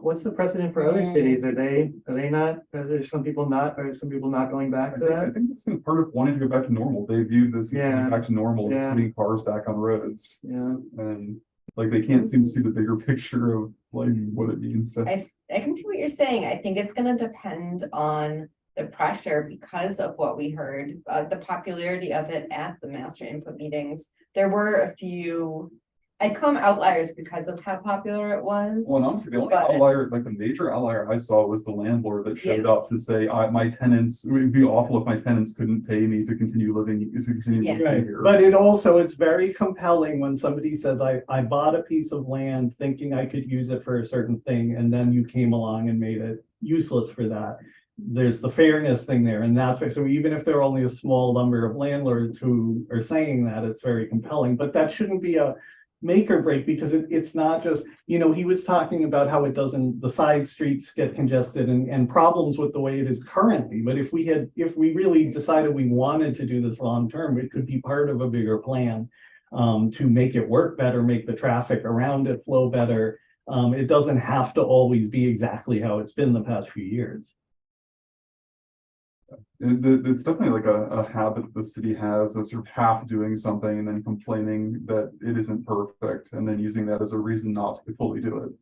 What's the precedent for other Mm. cities? Are they, are they not, are there some people not, are some people not going I back to think, I think this is part of wanting to go back to normal, they view this as Yeah. going back to normal, as Yeah. putting cars back on roads. Yeah, And like, they can't seem to see the bigger <laughs> picture of like what it means to. I, I can see what you're saying. I think it's gonna depend on the pressure because of what we heard, uh, the popularity of it at the master input meetings. There were a few, I come outliers because of how popular it was. Well, honestly, the only But- outlier, like the major outlier I saw was the landlord that showed Yeah. up to say, I, my tenants, it would be awful if my tenants couldn't pay me to continue living, to continue Yeah. living Right, here. but it also, it's very compelling when somebody says, I, I bought a piece of land thinking I could use it for a certain thing, and then you came along and made it useless for that. There's the fairness thing there, and that's, so even if there are only a small number of landlords who are saying that, it's very compelling, but that shouldn't be a make or break, because it, it's not just, you know, he was talking about how it doesn't, the side streets get congested and, and problems with the way it is currently, but if we had, if we really decided we wanted to do this long term, it could be part of a bigger plan um, to make it work better, make the traffic around it flow better. Um, it doesn't have to always be exactly how it's been the past few years. It- it- it's definitely like a, a habit the city has of sort of half doing something and then complaining that it isn't perfect and then using that as a reason not to fully do it.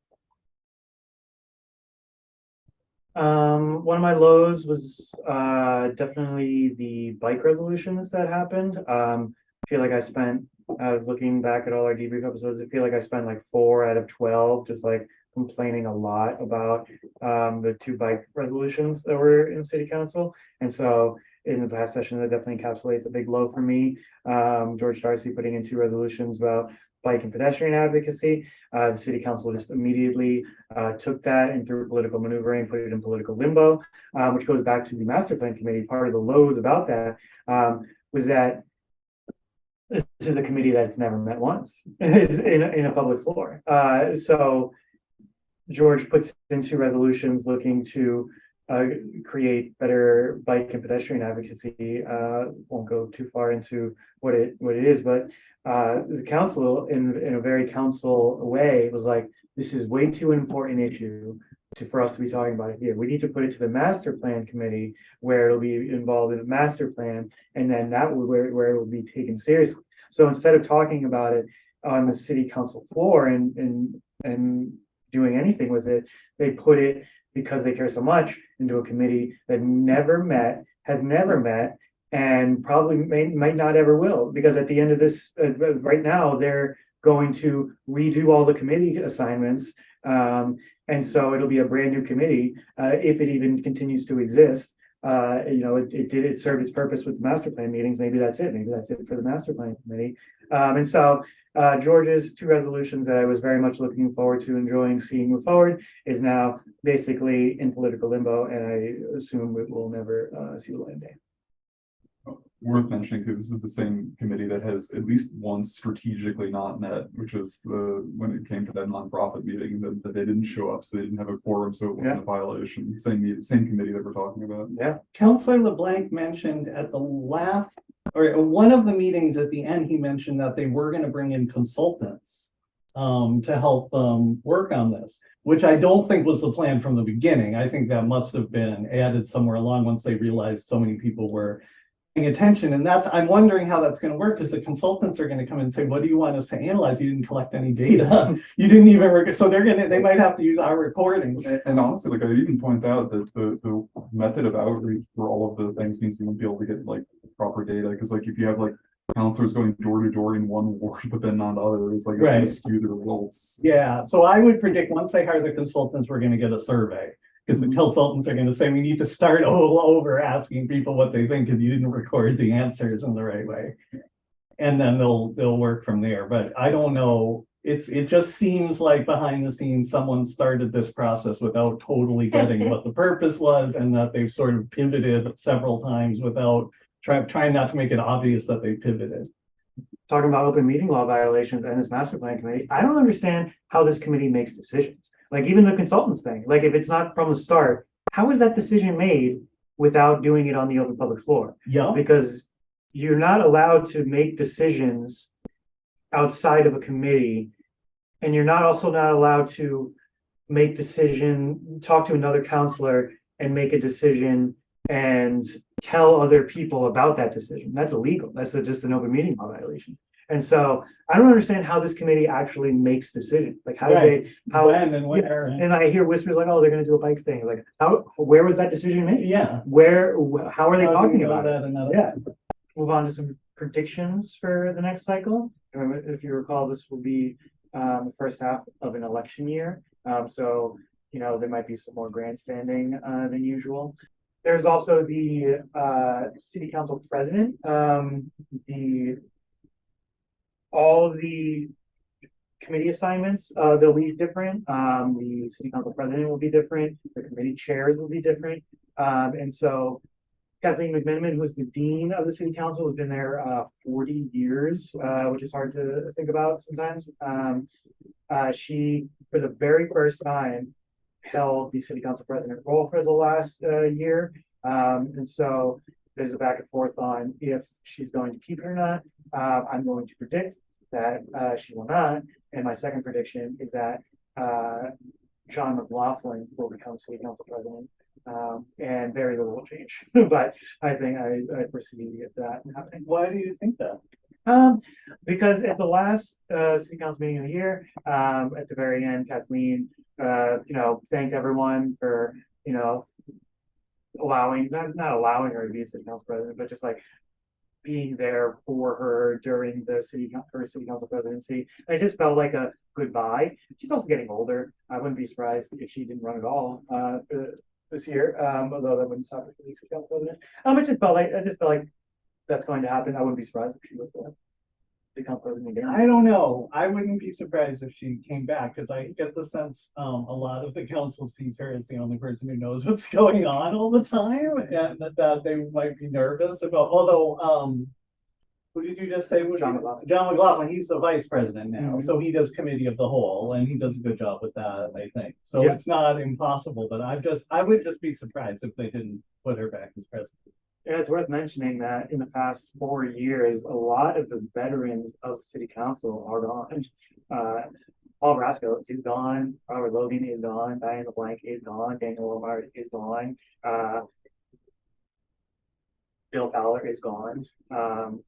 um, one of my lows was, uh, definitely the bike resolutions that happened. Um, I feel like I spent, was looking back at all our debrief episodes, I feel like I spent like four out of twelve, just like complaining a lot about, um, the two bike resolutions that were in city council. And so in the past session, that definitely encapsulates a big low for me. Um, George Darcy putting in two resolutions about bike and pedestrian advocacy. Uh, the city council just immediately uh, took that and through political maneuvering, put it in political limbo, um, which goes back to the master plan committee. Part of the loads about that um, was that this is a committee that's never met once <laughs> in, a- in a public floor. Uh, so George puts into resolutions looking to uh, create better bike and pedestrian advocacy. Uh, won't go too far into what it, what it is, but uh, the council in, in a very council way was like, this is way too important issue to, for us to be talking about it here. We need to put it to the master plan committee where it'll be involved in the master plan, and then that will where, where it will be taken seriously. So instead of talking about it on the city council floor and, and, and doing anything with it, they put it because they care so much into a committee that never met, has never met, and probably may, might not ever will, because at the end of this, uh, uh, right now, they're going to redo all the committee assignments Um, and so it'll be a brand new committee, uh, if it even continues to exist. Uh, you know, it, it did, it served its purpose with the master plan meetings. Maybe that's it. Maybe that's it for the master plan committee. Um, and so, uh, George's two resolutions that I was very much looking forward to enjoying seeing move forward is now basically in political limbo, and I assume it will never, uh, see the light of day. Worth mentioning too, this is the same committee that has at least once strategically not met, which was the, when it came to that nonprofit meeting, that, that they didn't show up, so they didn't have a quorum, so it wasn't a violation. Same, same committee that we're talking about. Yeah. Counselor LeBlanc mentioned at the last, or one of the meetings at the end, he mentioned that they were gonna bring in consultants. Um, to help them work on this, which I don't think was the plan from the beginning. I think that must have been added somewhere along once they realized so many people were. Paying attention, and that's, I'm wondering how that's gonna work, because the consultants are gonna come and say, what do you want us to analyze? You didn't collect any data. <laughs> You didn't even, so they're gonna, they might have to use our recordings. And, honestly, like I even point out that the, the method of outreach for all of the things means you won't be able to get like proper data, because like if you have like. Counselors going door to door in one <laughs> ward, but then not others, like it's Right. gonna skew the results. Yeah, so I would predict once they hire the consultants, we're gonna get a survey. Because the Mhm. consultants are gonna say, we need to start all over asking people what they think, because you didn't record the answers in the right way. And then they'll, they'll work from there, but I don't know, it's, it just seems like behind the scenes, someone started this process without totally getting what the <laughs> purpose was, and that they've sort of pivoted several times without trying, trying not to make it obvious that they pivoted. talking about open meeting law violations and this master plan committee, I don't understand how this committee makes decisions. Like even the consultants thing, like if it's not from the start, how is that decision made without doing it on the open public floor? Yeah, Because you're not allowed to make decisions outside of a committee. And you're not also not allowed to make decision, talk to another counselor and make a decision and tell other people about that decision. That's illegal. That's a- just an open meeting law violation. And so I don't understand how this committee actually makes decisions. Like how do they, how, when and where, and- and I hear whispers like, oh, they're gonna do a bike thing. Like how, where was that decision made? yeah. Where, wh- how are they How talking about it? that another- Yeah. Move on to some predictions for the next cycle. Remember, If you recall, this will be um the first half of an election year. Um, so, you know, there might be some more grandstanding uh than usual. There's also the uh city council president, um, the all of the committee assignments, uh, they'll be different. Um, the city council president will be different, the committee chairs will be different. Um, and so Kathleen McMenamin, who's the dean of the city council, has been there uh forty years, uh, which is hard to think about sometimes. Um, uh, she, for the very first time, held the city council president role for the last uh year. Um, and so there's a back and forth on if she's going to keep it or not. Uh, I'm going to predict that uh she will not. And my second prediction is that uh John McLaughlin will become city council president. Um, and very little will change, <laughs> but I think I, I foresee that happening. Why do you think that? Um, because at the last, uh, city council meeting of the year, um, at the very end, Kathleen, uh, you know, thanked everyone for, you know, allowing, not, not allowing her to be city council president, but just like being there for her during the city, her city council presidency. It just felt like a goodbye. She's also getting older. I wouldn't be surprised if she didn't run at all, uh, this year, um, although that wouldn't stop her from being city council president. Um, it just felt like, I just felt like that's going to happen. I wouldn't be surprised if she was the become again. I don't know. I wouldn't be surprised if she came back, because I get the sense, um, a lot of the council sees her as the only person who knows what's <laughs> going on all the time, and that, that they might be nervous about, although, um. Who did you just say? John McLaughlin. John McLaughlin, he's the vice president now, Mhm. so he does committee of the whole, and he does a good job with that, I think. So Yeah. it's not impossible, but I just, I would just be surprised if they didn't put her back as president. Yeah, it's worth mentioning that in the past four years, a lot of the veterans of the city council are gone. Uh, Paul Brasco is gone, Robert Logan is gone, Diana LeBlanc is gone, Daniel Omar is gone, uh. Bill Fowler is gone, um,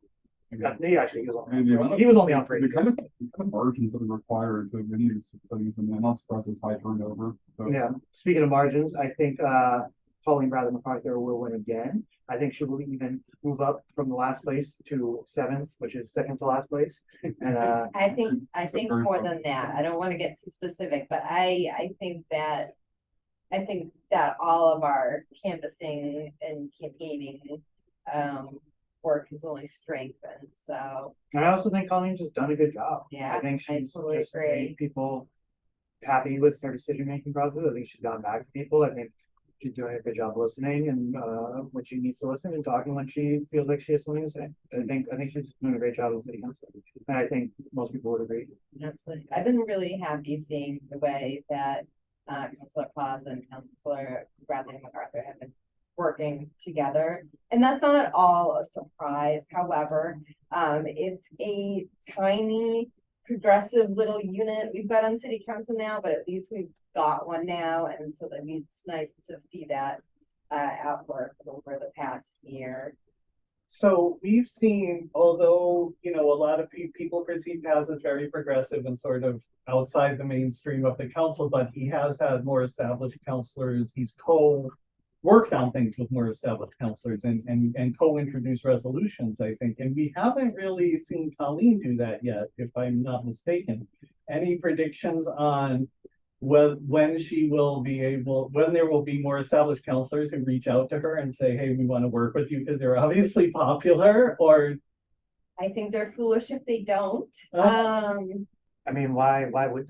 uh, he actually, he was the on, he was only on for The kind of, the kind of margins that are required to many of these things, and I'm not surprised there's high turnover. so- Yeah, speaking of margins, I think, uh, Colleen Bradley MacArthur will win again. I think she will even move up from the last place to seventh, which is second to last place. And, uh, <laughs> I think, I think more than that, I don't wanna get too specific, but I, I think that. I think that all of our canvassing and campaigning, um, work has only strengthened, so, and I also think Colleen's just done a good job. yeah. I think I she's totally just made people happy with her decision-making process. I think she's gone back to people. I think she's doing a good job listening and, uh, when she needs to listen and talking when she feels like she has something to say. I think, I think she's doing a great job as city council. And I think most people would agree. Absolutely. I've been really happy seeing the way that uh Councilor Claus and Councilor Bradley MacArthur have been working together. And that's not at all a surprise. However, um, it's a tiny progressive little unit we've got on city council now, but at least we've got one now. And so that it's nice to see that uh outwork over the past year. So we've seen, although, you know, a lot of pe- people perceive Paz as very progressive and sort of outside the mainstream of the council, but he has had more established counselors. He's co worked on things with more established counselors and, and, and co-introduced resolutions, I think. And we haven't really seen Colleen do that yet, if I'm not mistaken. Any predictions on when, when she will be able, when there will be more established counselors who reach out to her and say, hey, we want to work with you because they're obviously popular or I think they're foolish if they don't. Uh. Um, I mean, why, why would,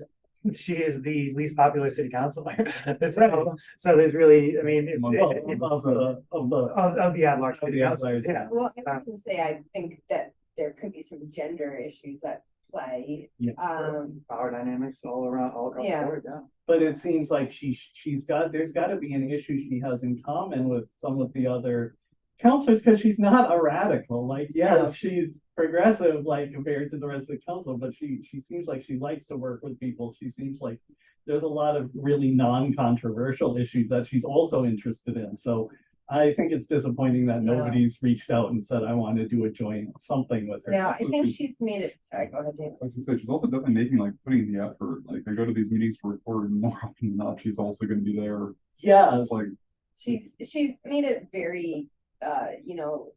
she is the least popular city councilor. <laughs> So, so there's really, I mean, it- well, it- it's- of the, of the, of, of the at-large Of city the councilors, at-large. yeah. Well, I Uh, was gonna say, I think that there could be some gender issues at play, um, Power dynamics all around, all across the Yeah. board, yeah. but it seems like she, she's got, there's gotta be an issue she has in common with some of the other counselors, because she's not a radical, like, Yeah. yes, she's progressive, like, compared to the rest of the council, but she, she seems like she likes to work with people, she seems like there's a lot of really non-controversial issues that she's also interested in, so I think it's disappointing that Yeah. nobody's reached out and said, I want to do a joint something with her. now, I think she's- she's made it, sorry, go ahead, James. I was gonna say, she's also definitely making like putting the effort, like they go to these meetings for record and more <laughs> often than not, she's also gonna be there. Yes, Just like, She's, she's made it very, uh, you know,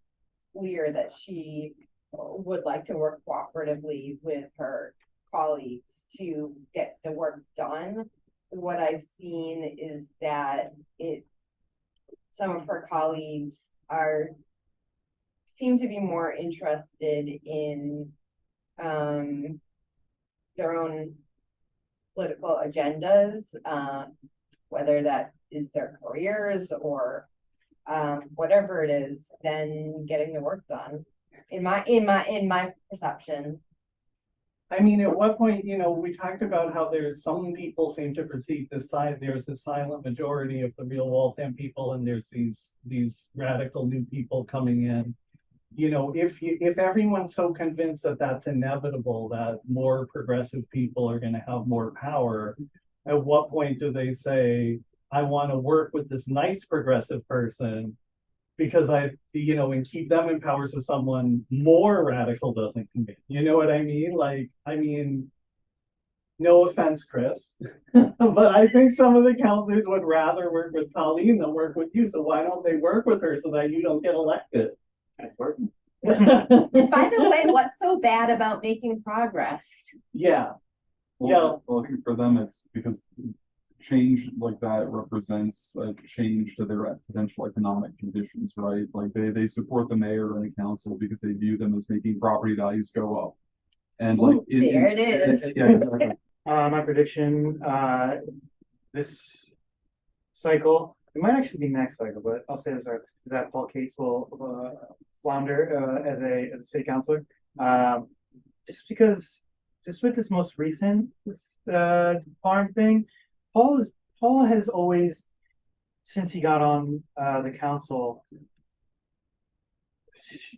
clear that she would like to work cooperatively with her colleagues to get the work done. What I've seen is that it, some of her colleagues are, seem to be more interested in, um, their own political agendas, uh, whether that is their careers or um, whatever it is, than getting the work done. In my, in my, in my perception, I mean, at what point, you know, we talked about how there's some people seem to perceive this side, there's a silent majority of the real Waltham people, and there's these, these radical new people coming in. You know, if you, if everyone's so convinced that that's inevitable, that more progressive people are gonna have more power. At what point do they say, I wanna work with this nice progressive person? Because I, you know, and keep them in power so someone more radical doesn't come in, you know what I mean? Like, I mean. No offense, Chris, <laughs> but I think some of the counselors would rather work with Colleen than work with you, so why don't they work with her so that you don't get elected? It's working. <laughs> by the way, what's so bad about making progress? Yeah, well, Yeah. well, I think for them, it's because change like that represents a change to their potential economic conditions, right? Like they, they support the mayor and the council because they view them as making property values go up. And like. Ooh, in- in- there it is. Yeah, exactly. <laughs> Uh, my prediction, uh, this cycle, it might actually be next cycle, but I'll say this, uh, is that Paul Cates will, uh, flounder, uh, as a, as a city councilor. Um, just because, just with this most recent, uh, farm thing, Paul is, Paul has always, since he got on, uh, the council,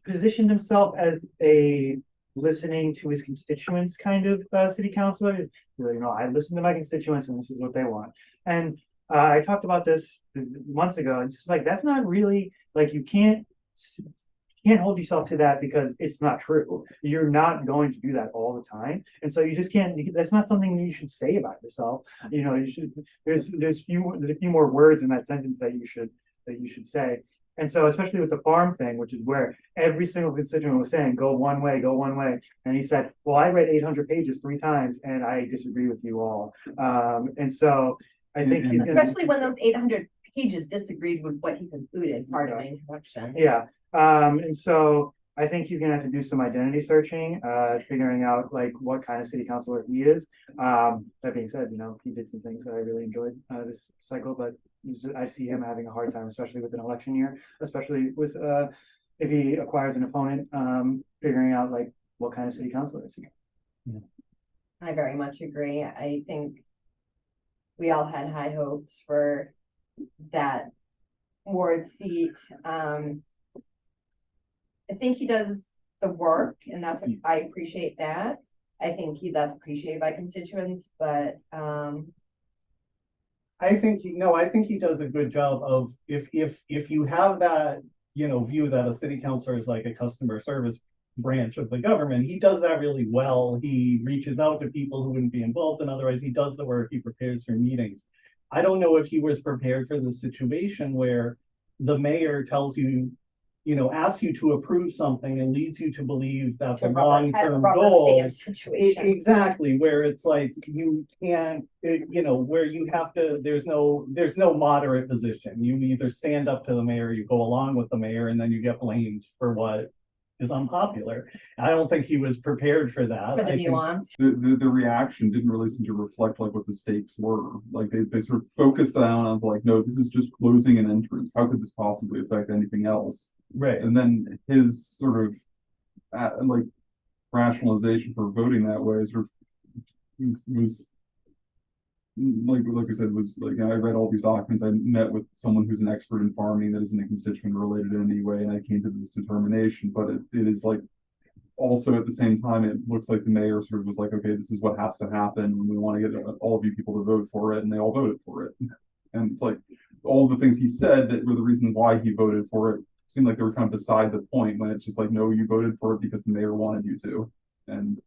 positioned himself as a listening to his constituents kind of, uh, city councilor. He's you know, I listen to my constituents and this is what they want. And uh, I talked about this months ago. and It's like that's not really like you can't can't hold yourself to that because it's not true. You're not going to do that all the time, and so you just can't. That's not something you should say about yourself. You know, you should. There's there's few there's a few more words in that sentence that you should that you should say. And so especially with the farm thing, which is where every single constituent was saying, go one way, go one way. And he said, well, I read eight hundred pages three times and I disagree with you all. Um, and so I think. Especially when those eight hundred pages disagreed with what he concluded, part of my introduction. Yeah, um, and so I think he's gonna have to do some identity searching, uh, figuring out like what kind of city councilor he is. Um, that being said, you know, he did some things that I really enjoyed, uh, this cycle, but just- I see him having a hard time, especially with an election year, especially with, uh, if he acquires an opponent, um, figuring out like what kind of city councilor is he. I very much agree. I think we all had high hopes for that ward seat. Um, I think he does the work and that's, I appreciate that. I think he, that's appreciated by constituents, but, um, I think, he- no, I think he does a good job of, if, if, if you have that, you know, view that a city councilor is like a customer service branch of the government, he does that really well. He reaches out to people who wouldn't be involved and otherwise he does the work, he prepares for meetings. I don't know if he was prepared for the situation where the mayor tells you, you know, asks you to approve something and leads you to believe that the to rubber, had a long-term goal stamp E- Exactly, where it's like you can't, eh, you know, where you have to, there's no, there's no moderate position. You either stand up to the mayor, you go along with the mayor, and then you get blamed for what is unpopular. I don't think he was prepared for that. For the think- nuance. The, the, the reaction didn't really seem to reflect like what the stakes were. Like they, they sort of focused down on like, no, this is just closing an entrance. How could this possibly affect anything else? Right, And then his sort of, uh, like rationalization for voting that way sort of was, was like, like I said, was like, I read all these documents. I met with someone who's an expert in farming that isn't a constituent related in any way, and I came to this determination, but it, it is like also at the same time, it looks like the mayor sort of was like, okay, this is what has to happen, and we want to get all of you people to vote for it, and they all voted for it. <laughs> And it's like, all the things he said that were the reason why he voted for it seemed like they were kind of beside the point, when it's just like, no, you voted for it because the mayor wanted you to. And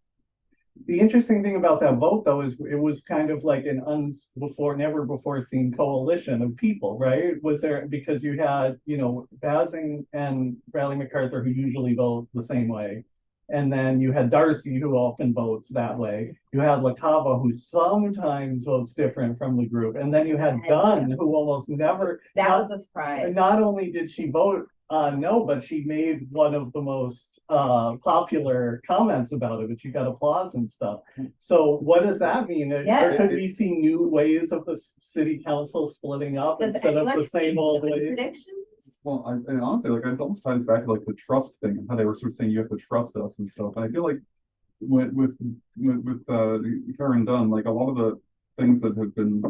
the interesting thing about that vote, though, is it was kind of like an un, before, never before seen coalition of people, right? Was there, because you had, you know, Basing and Bradley MacArthur, who usually vote the same way. And then you had Darcy, who often votes that way. You had LaCava, who sometimes votes different from the group. And then you had And- Dunn, who almost never, That not- was a surprise. not only did she vote uh no, but she made one of the most uh popular comments about it, but she got applause and stuff. So what does that mean? Yeah. Or could we see new ways of the city council splitting up Does instead of the same speak old to the ways? predictions? Well, I, and honestly, like, I'd almost tie this back to like the trust thing, and how they were sort of saying you have to trust us and stuff, and I feel like. With, with, with, with, uh, Karen Dunn, like, a lot of the things that have been.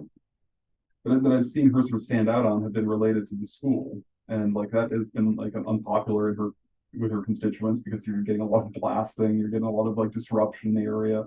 That, that I've seen her sort of stand out on have been related to the school, and like, that has been like unpopular in her. With her constituents, because you're getting a lot of blasting, you're getting a lot of like disruption in the area.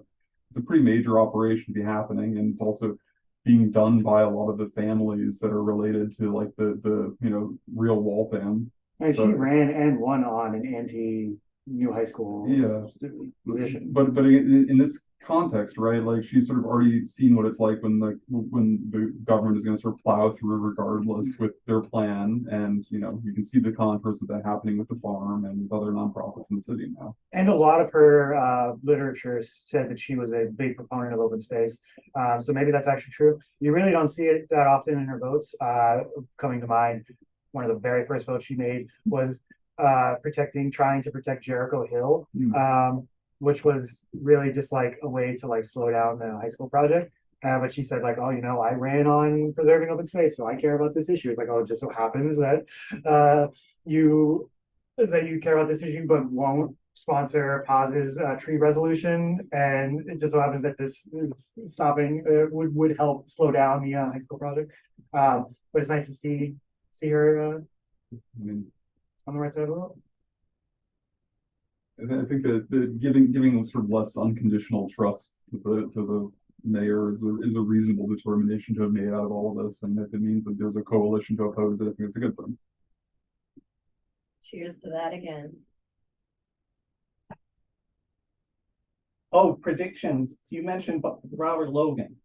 It's a pretty major operation to be happening, and it's also being done by a lot of the families that are related to like the, the, you know, real Waltham. And she ran and won on an anti-new high school. Yeah. Position. But, but in, in this context, right, like she's sort of already seen what it's like when the, when the government is gonna sort of plow through regardless with their plan. And, you know, you can see the contours of that happening with the farm and with other nonprofits in the city now. And a lot of her uh literature said that she was a big proponent of open space. Um, so maybe that's actually true. You really don't see it that often in her votes. Uh, coming to mind, one of the very first votes she made was uh protecting, trying to protect Jericho Hill. Hmm. Um, which was really just like a way to like slow down the high school project. Uh, but she said like, oh, you know, I ran on preserving open space, so I care about this issue. It's like, oh, it just so happens that uh you that you care about this issue, but won't sponsor Paz's uh tree resolution. And it just so happens that this is stopping uh would would help slow down the uh high school project. Um, but it's nice to see see her uh I mean, on the right side of the road. I I think that the giving, giving sort of less unconditional trust to the, to the mayor is a, is a reasonable determination to have made out of all of this. And if it means that there's a coalition to oppose it, I think it's a good thing. Cheers to that again. Oh, predictions. You mentioned Bo- Robert Logan.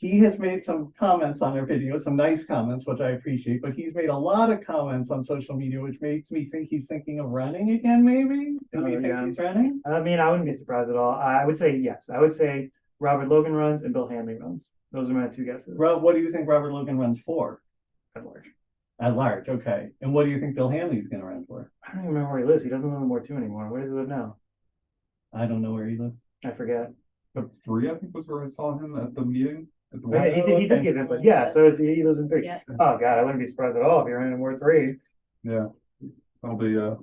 He has made some comments on our video, some nice comments, which I appreciate, but he's made a lot of comments on social media, which makes me think he's thinking of running again, maybe? Do we Oh, think yeah. he's running? I mean, I wouldn't be surprised at all. I would say yes. I would say Robert Logan runs and Bill Hanley runs. Those are my two guesses. Rob, what do you think Robert Logan runs for? At large. At large, okay. And what do you think Bill Hanley's gonna run for? I don't even remember where he lives. He doesn't live in Ward Two anymore. Where does he live now? I don't know where he lives. I forget. But three, I think, was where I saw him at the meeting. At the But yeah, he did, he did okay. give it, but yeah, so is he, he lives in three. Yeah. Oh, God, I wouldn't be surprised at all if he ran in Ward Three. Yeah, that'll be, uh,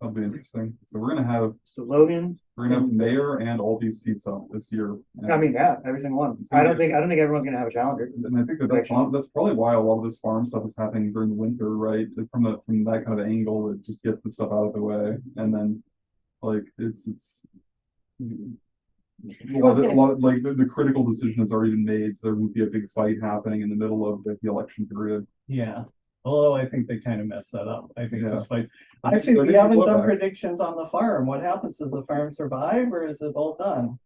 that'll be interesting. So we're gonna have, So Logan, we're gonna have mayor and all these seats up this year. I mean, yeah, every single one. I don't think, I don't think everyone's gonna have a challenger. And I think that that's, Election. that's probably why a lot of this farm stuff is happening during the winter, right? From the, from that kind of angle, it just gets the stuff out of the way and then, like, it's, it's. A lot, of- a lot, of- like, the, the critical decision has already been made, so there won't be a big fight happening in the middle of the, the election period. Yeah, although I think they kind of messed that up. I think Yeah. this fight. I Actually, we haven't done back. predictions on the farm. What happens? Does the farm survive or is it all done?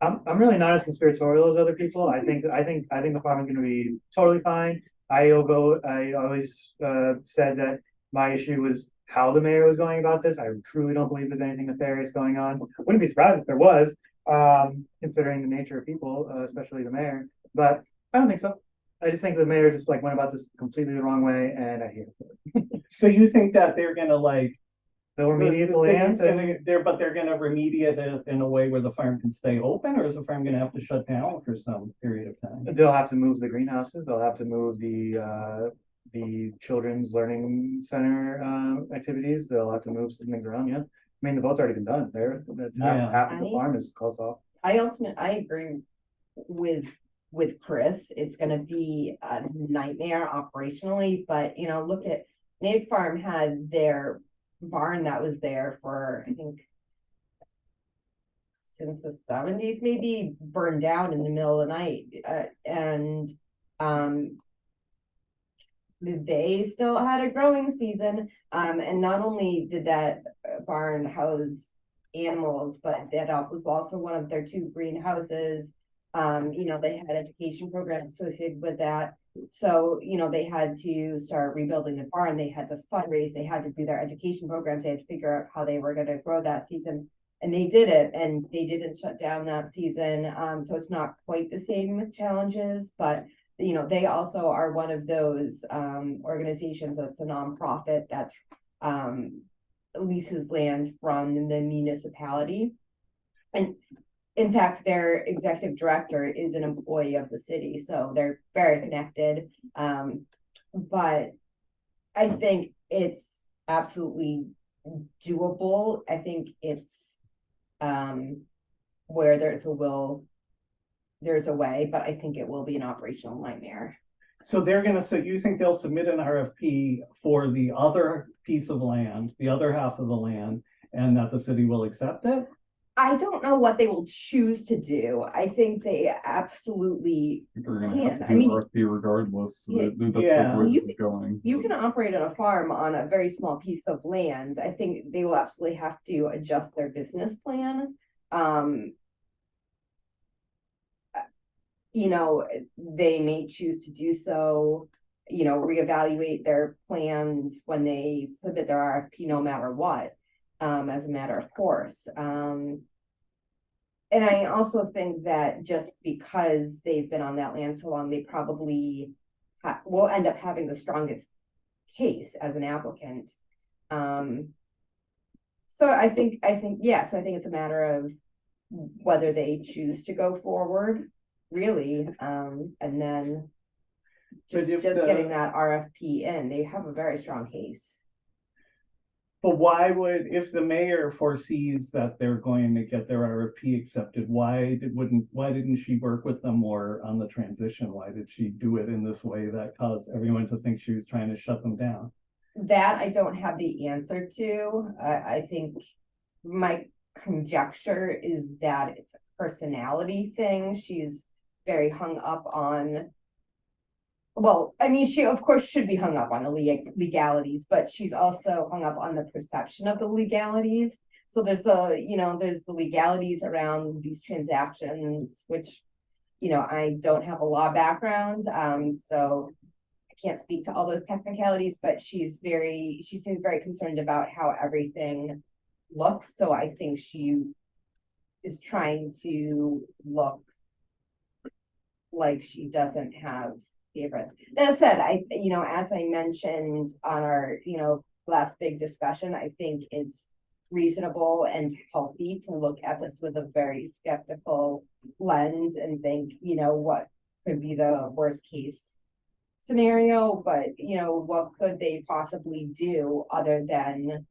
I'm, I'm really not as conspiratorial as other people. I think, I think, I think the farm is gonna be totally fine. I go, I always, uh, said that my issue was how the mayor was going about this. I truly don't believe there's anything nefarious going on. Wouldn't be surprised if there was, um, considering the nature of people, uh, especially the mayor, but I don't think so. I just think the mayor just like went about this completely the wrong way and I hate it. <laughs> So you think that they're gonna like. They'll remediate the the land and They're, but they're gonna remediate it in a way where the farm can stay open or is the farm gonna have to shut down for some period of time? They'll have to move the greenhouses, they'll have to move the, uh, the children's learning center, um, activities, they'll have to move some things around, yeah. I mean, the vote's already been done, there, that's Yeah. half, half of the I- farm is closed off. I ultimate, I agree with, with Chris, it's gonna be a nightmare operationally, but you know, look at. Natick Farm had their barn that was there for, I think. Since the seventies, maybe burned down in the middle of the night, uh, and, um. They still had a growing season, um, and not only did that uh, barn house animals, but that was also one of their two greenhouses. Um, you know, they had education programs associated with that. So, you know, they had to start rebuilding the barn, they had to fundraise, they had to do their education programs, they had to figure out how they were gonna grow that season. And they did it, and they didn't shut down that season, um, so it's not quite the same challenges, but. You know, they also are one of those, um, organizations that's a nonprofit that um, leases land from the municipality. And in fact, their executive director is an employee of the city, so they're very connected. Um, but I think it's absolutely doable. I think it's um where there's a will, there's a way, but I think it will be an operational nightmare. So they're gonna, so you think they'll submit an RFP for the other piece of land, the other half of the land, and that the city will accept it? I don't know what they will choose to do. I think they absolutely I think They're gonna Yeah, have I to do mean- RFP regardless. Yeah. That's Yeah. where You this is going. You can operate on a farm on a very small piece of land. I think they will absolutely have to adjust their business plan. Um. You know, they may choose to do so, you know, reevaluate their plans when they submit their RFP, no matter what. Um, as a matter of course, um. And I also think that just because they've been on that land so long, they probably will end up having the strongest case as an applicant. Um. So I think, I think, yes, I think it's a matter of whether they choose to go forward, really, um, and then. Just, if just the- getting that RFP in, they have a very strong case. But why would, if the mayor foresees that they're going to get their RFP accepted, why did, wouldn't, why didn't she work with them more on the transition? Why did she do it in this way that caused everyone to think she was trying to shut them down? That I don't have the answer to. I, I think my conjecture is that it's a personality thing. She's very hung up on. Well, I mean, she of course should be hung up on the legalities, but she's also hung up on the perception of the legalities. So there's the, you know, there's the legalities around these transactions, which, you know, I don't have a law background, um, so I can't speak to all those technicalities, but she's very, she seems very concerned about how everything looks, so I think she is trying to look like she doesn't have favorites. That said, I, you know, as I mentioned on our, you know, last big discussion, I think it's reasonable and healthy to look at this with a very skeptical lens and think, you know, what could be the worst case scenario, but, you know, what could they possibly do other than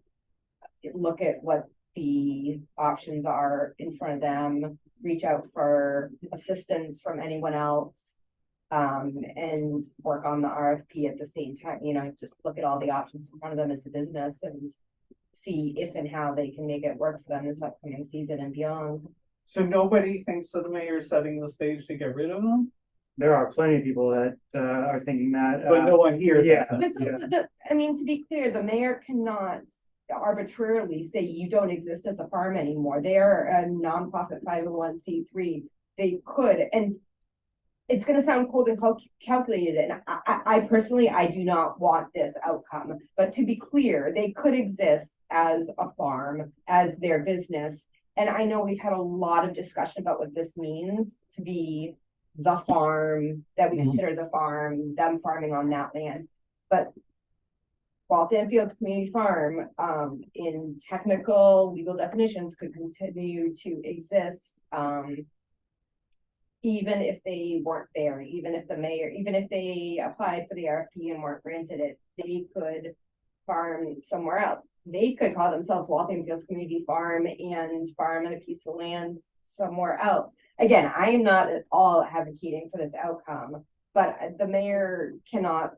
look at what the options are in front of them, reach out for assistance from anyone else. Um, and work on the RFP at the same time, you know, just look at all the options in front of them as a business and. See if and how they can make it work for them this upcoming season and beyond. So nobody thinks that the mayor is setting the stage to get rid of them, There are plenty of people that, uh, are thinking that. but uh, no one here. yeah. But that. so the, I mean, to be clear, the mayor cannot arbitrarily say you don't exist as a farm anymore. They are a nonprofit five oh one C three. They could, and it's gonna sound cold and cal- calculated, and I, I, personally, I do not want this outcome. But to be clear, they could exist as a farm, as their business. And I know we've had a lot of discussion about what this means to be the farm, that we Mhm. consider the farm, them farming on that land. But Waltham Fields Community Farm, um, in technical legal definitions could continue to exist, um. Even if they weren't there, even if the mayor, even if they applied for the RFP and weren't granted it, they could farm somewhere else. They could call themselves Waltham Fields Community Farm and farm in a piece of land somewhere else. Again, I am not at all advocating for this outcome, but the mayor cannot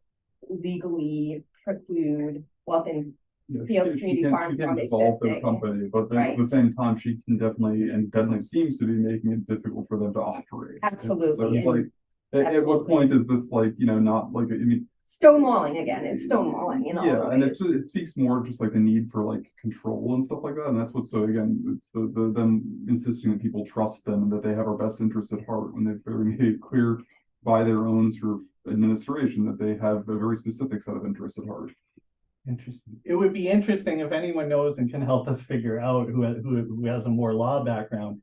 legally preclude Waltham Yeah, Fields she- she Community can- Farm She can from dissolve their company, but then Right. at the same time, she can definitely, and definitely seems to be making it difficult for them to operate. Absolutely. So Absolutely, it's like, at, at what point is this like, you know, not like, I mean, Stonewalling again, it's stonewalling you know. yeah, and it's, it speaks more just like the need for like control and stuff like that, and that's what, so again, it's the, the, them insisting that people trust them and that they have our best interests at heart when they've very made it clear by their own sort of administration that they have a very specific set of interests at heart. Interesting. It would be interesting if anyone knows and can help us figure out who, who, who has a more law background.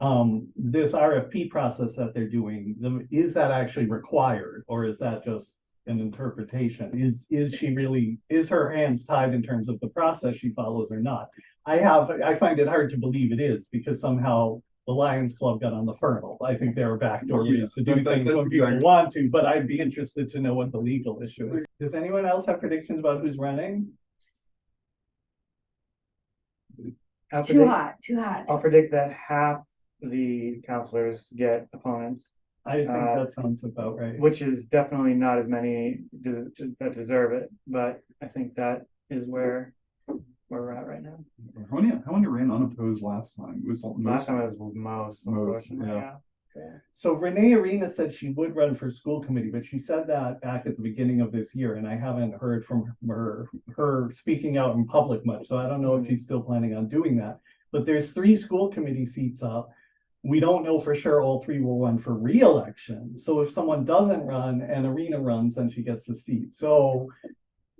Um, this RFP process that they're doing, the- is that actually required or is that just an interpretation? Is, is she really, is her hands tied in terms of the process she follows or not? I have, I find it hard to believe it is because somehow the Lions Club got on the Fernald. I think there are backdoor Yeah, ways to do that- that- things that's when people exactly- want to, but I'd be interested to know what the legal issue is. Does anyone else have predictions about who's running? I'll Too predict- hot, too hot. I'll predict that half the counselors get opponents, I think Uh, that sounds about right. which is definitely not as many des- that deserve it, but I think that is where, where we're at right now. How many, how many ran unopposed last time? It was Last time it was most, Most, yeah. yeah. So Renee Arena said she would run for school committee, but she said that back at the beginning of this year, and I haven't heard from her, her speaking out in public much, so I don't know if mm-hmm. she's still planning on doing that. But there's three school committee seats up. We don't know for sure all three will run for reelection, so if someone doesn't run and Arena runs, then she gets the seat, so.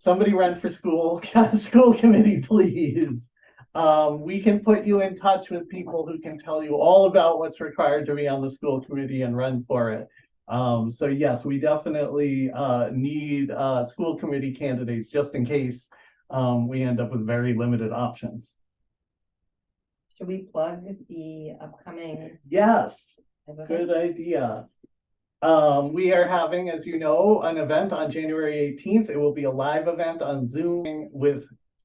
Somebody run for school, <laughs> school committee, please. Um, we can put you in touch with people who can tell you all about what's required to be on the school committee and run for it. Um, so yes, we definitely, uh, need, uh, school committee candidates just in case, um, we end up with very limited options. Should we plug the upcoming? Yes, good idea. Um, we are having, as you know, an event on January eighteenth. It will be a live event on Zoom with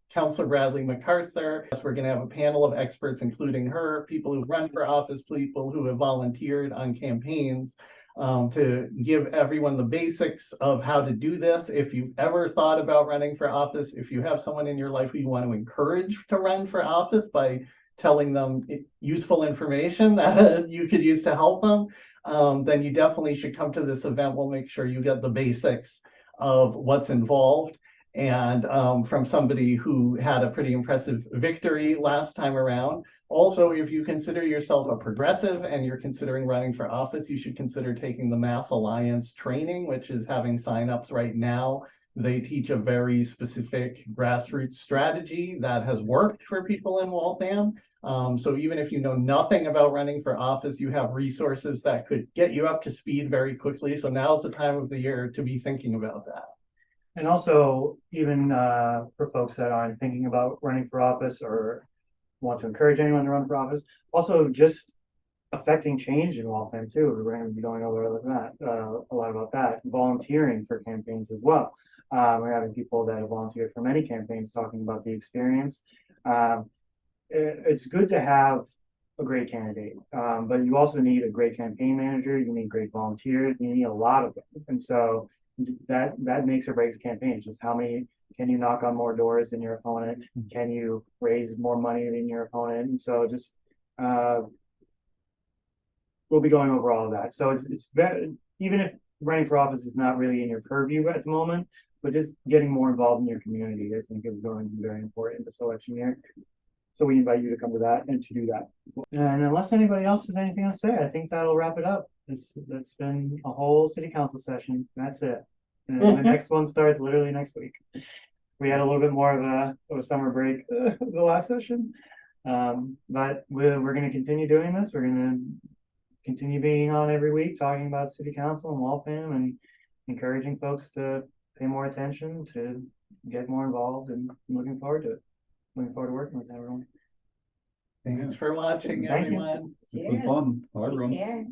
Counselor Bradley MacArthur. We're gonna have a panel of experts, including her, people who run for office, people who have volunteered on campaigns. Um, to give everyone the basics of how to do this. If you've ever thought about running for office, if you have someone in your life who you want to encourage to run for office by telling them useful information <laughs> that you could use to help them, um, then you definitely should come to this event. We'll make sure you get the basics of what's involved. And um, from somebody who had a pretty impressive victory last time around. Also, if you consider yourself a progressive and you're considering running for office, you should consider taking the Mass Alliance training, which is having signups right now. They teach a very specific grassroots strategy that has worked for people in Waltham. Um, so even if you know nothing about running for office, you have resources that could get you up to speed very quickly. So now's the time of the year to be thinking about that. And also, even uh, for folks that aren't thinking about running for office or want to encourage anyone to run for office, also just affecting change in Waltham too. We're going to be going over that, uh, a lot about that, volunteering for campaigns as well. Uh, we're having people that have volunteered for many campaigns talking about the experience. Um, it- it's good to have a great candidate, um, but you also need a great campaign manager. You need great volunteers. You need a lot of them. And so that that makes or breaks a campaign. It's just how many can you knock on more doors than your opponent? Can you raise more money than your opponent? And so just uh we'll be going over all of that. So it's it's very even if running for office is not really in your purview at the moment, but just getting more involved in your community, I think is going to be very important this election year. So we invite you to come to that and to do that. And unless anybody else has anything else to say, I think that'll wrap it up. It's, that's been a whole city council session. That's it. And the <laughs> next one starts literally next week. We had a little bit more of a, of a summer break, <laughs> the last session. Um, but we're, we're gonna continue doing this. We're gonna continue being on every week, talking about city council and Waltham and encouraging folks to pay more attention, to get more involved and I'm looking forward to it. Looking forward to working with everyone. Thanks for watching, Thank you. everyone. It's been fun. Bye, everyone. Yeah.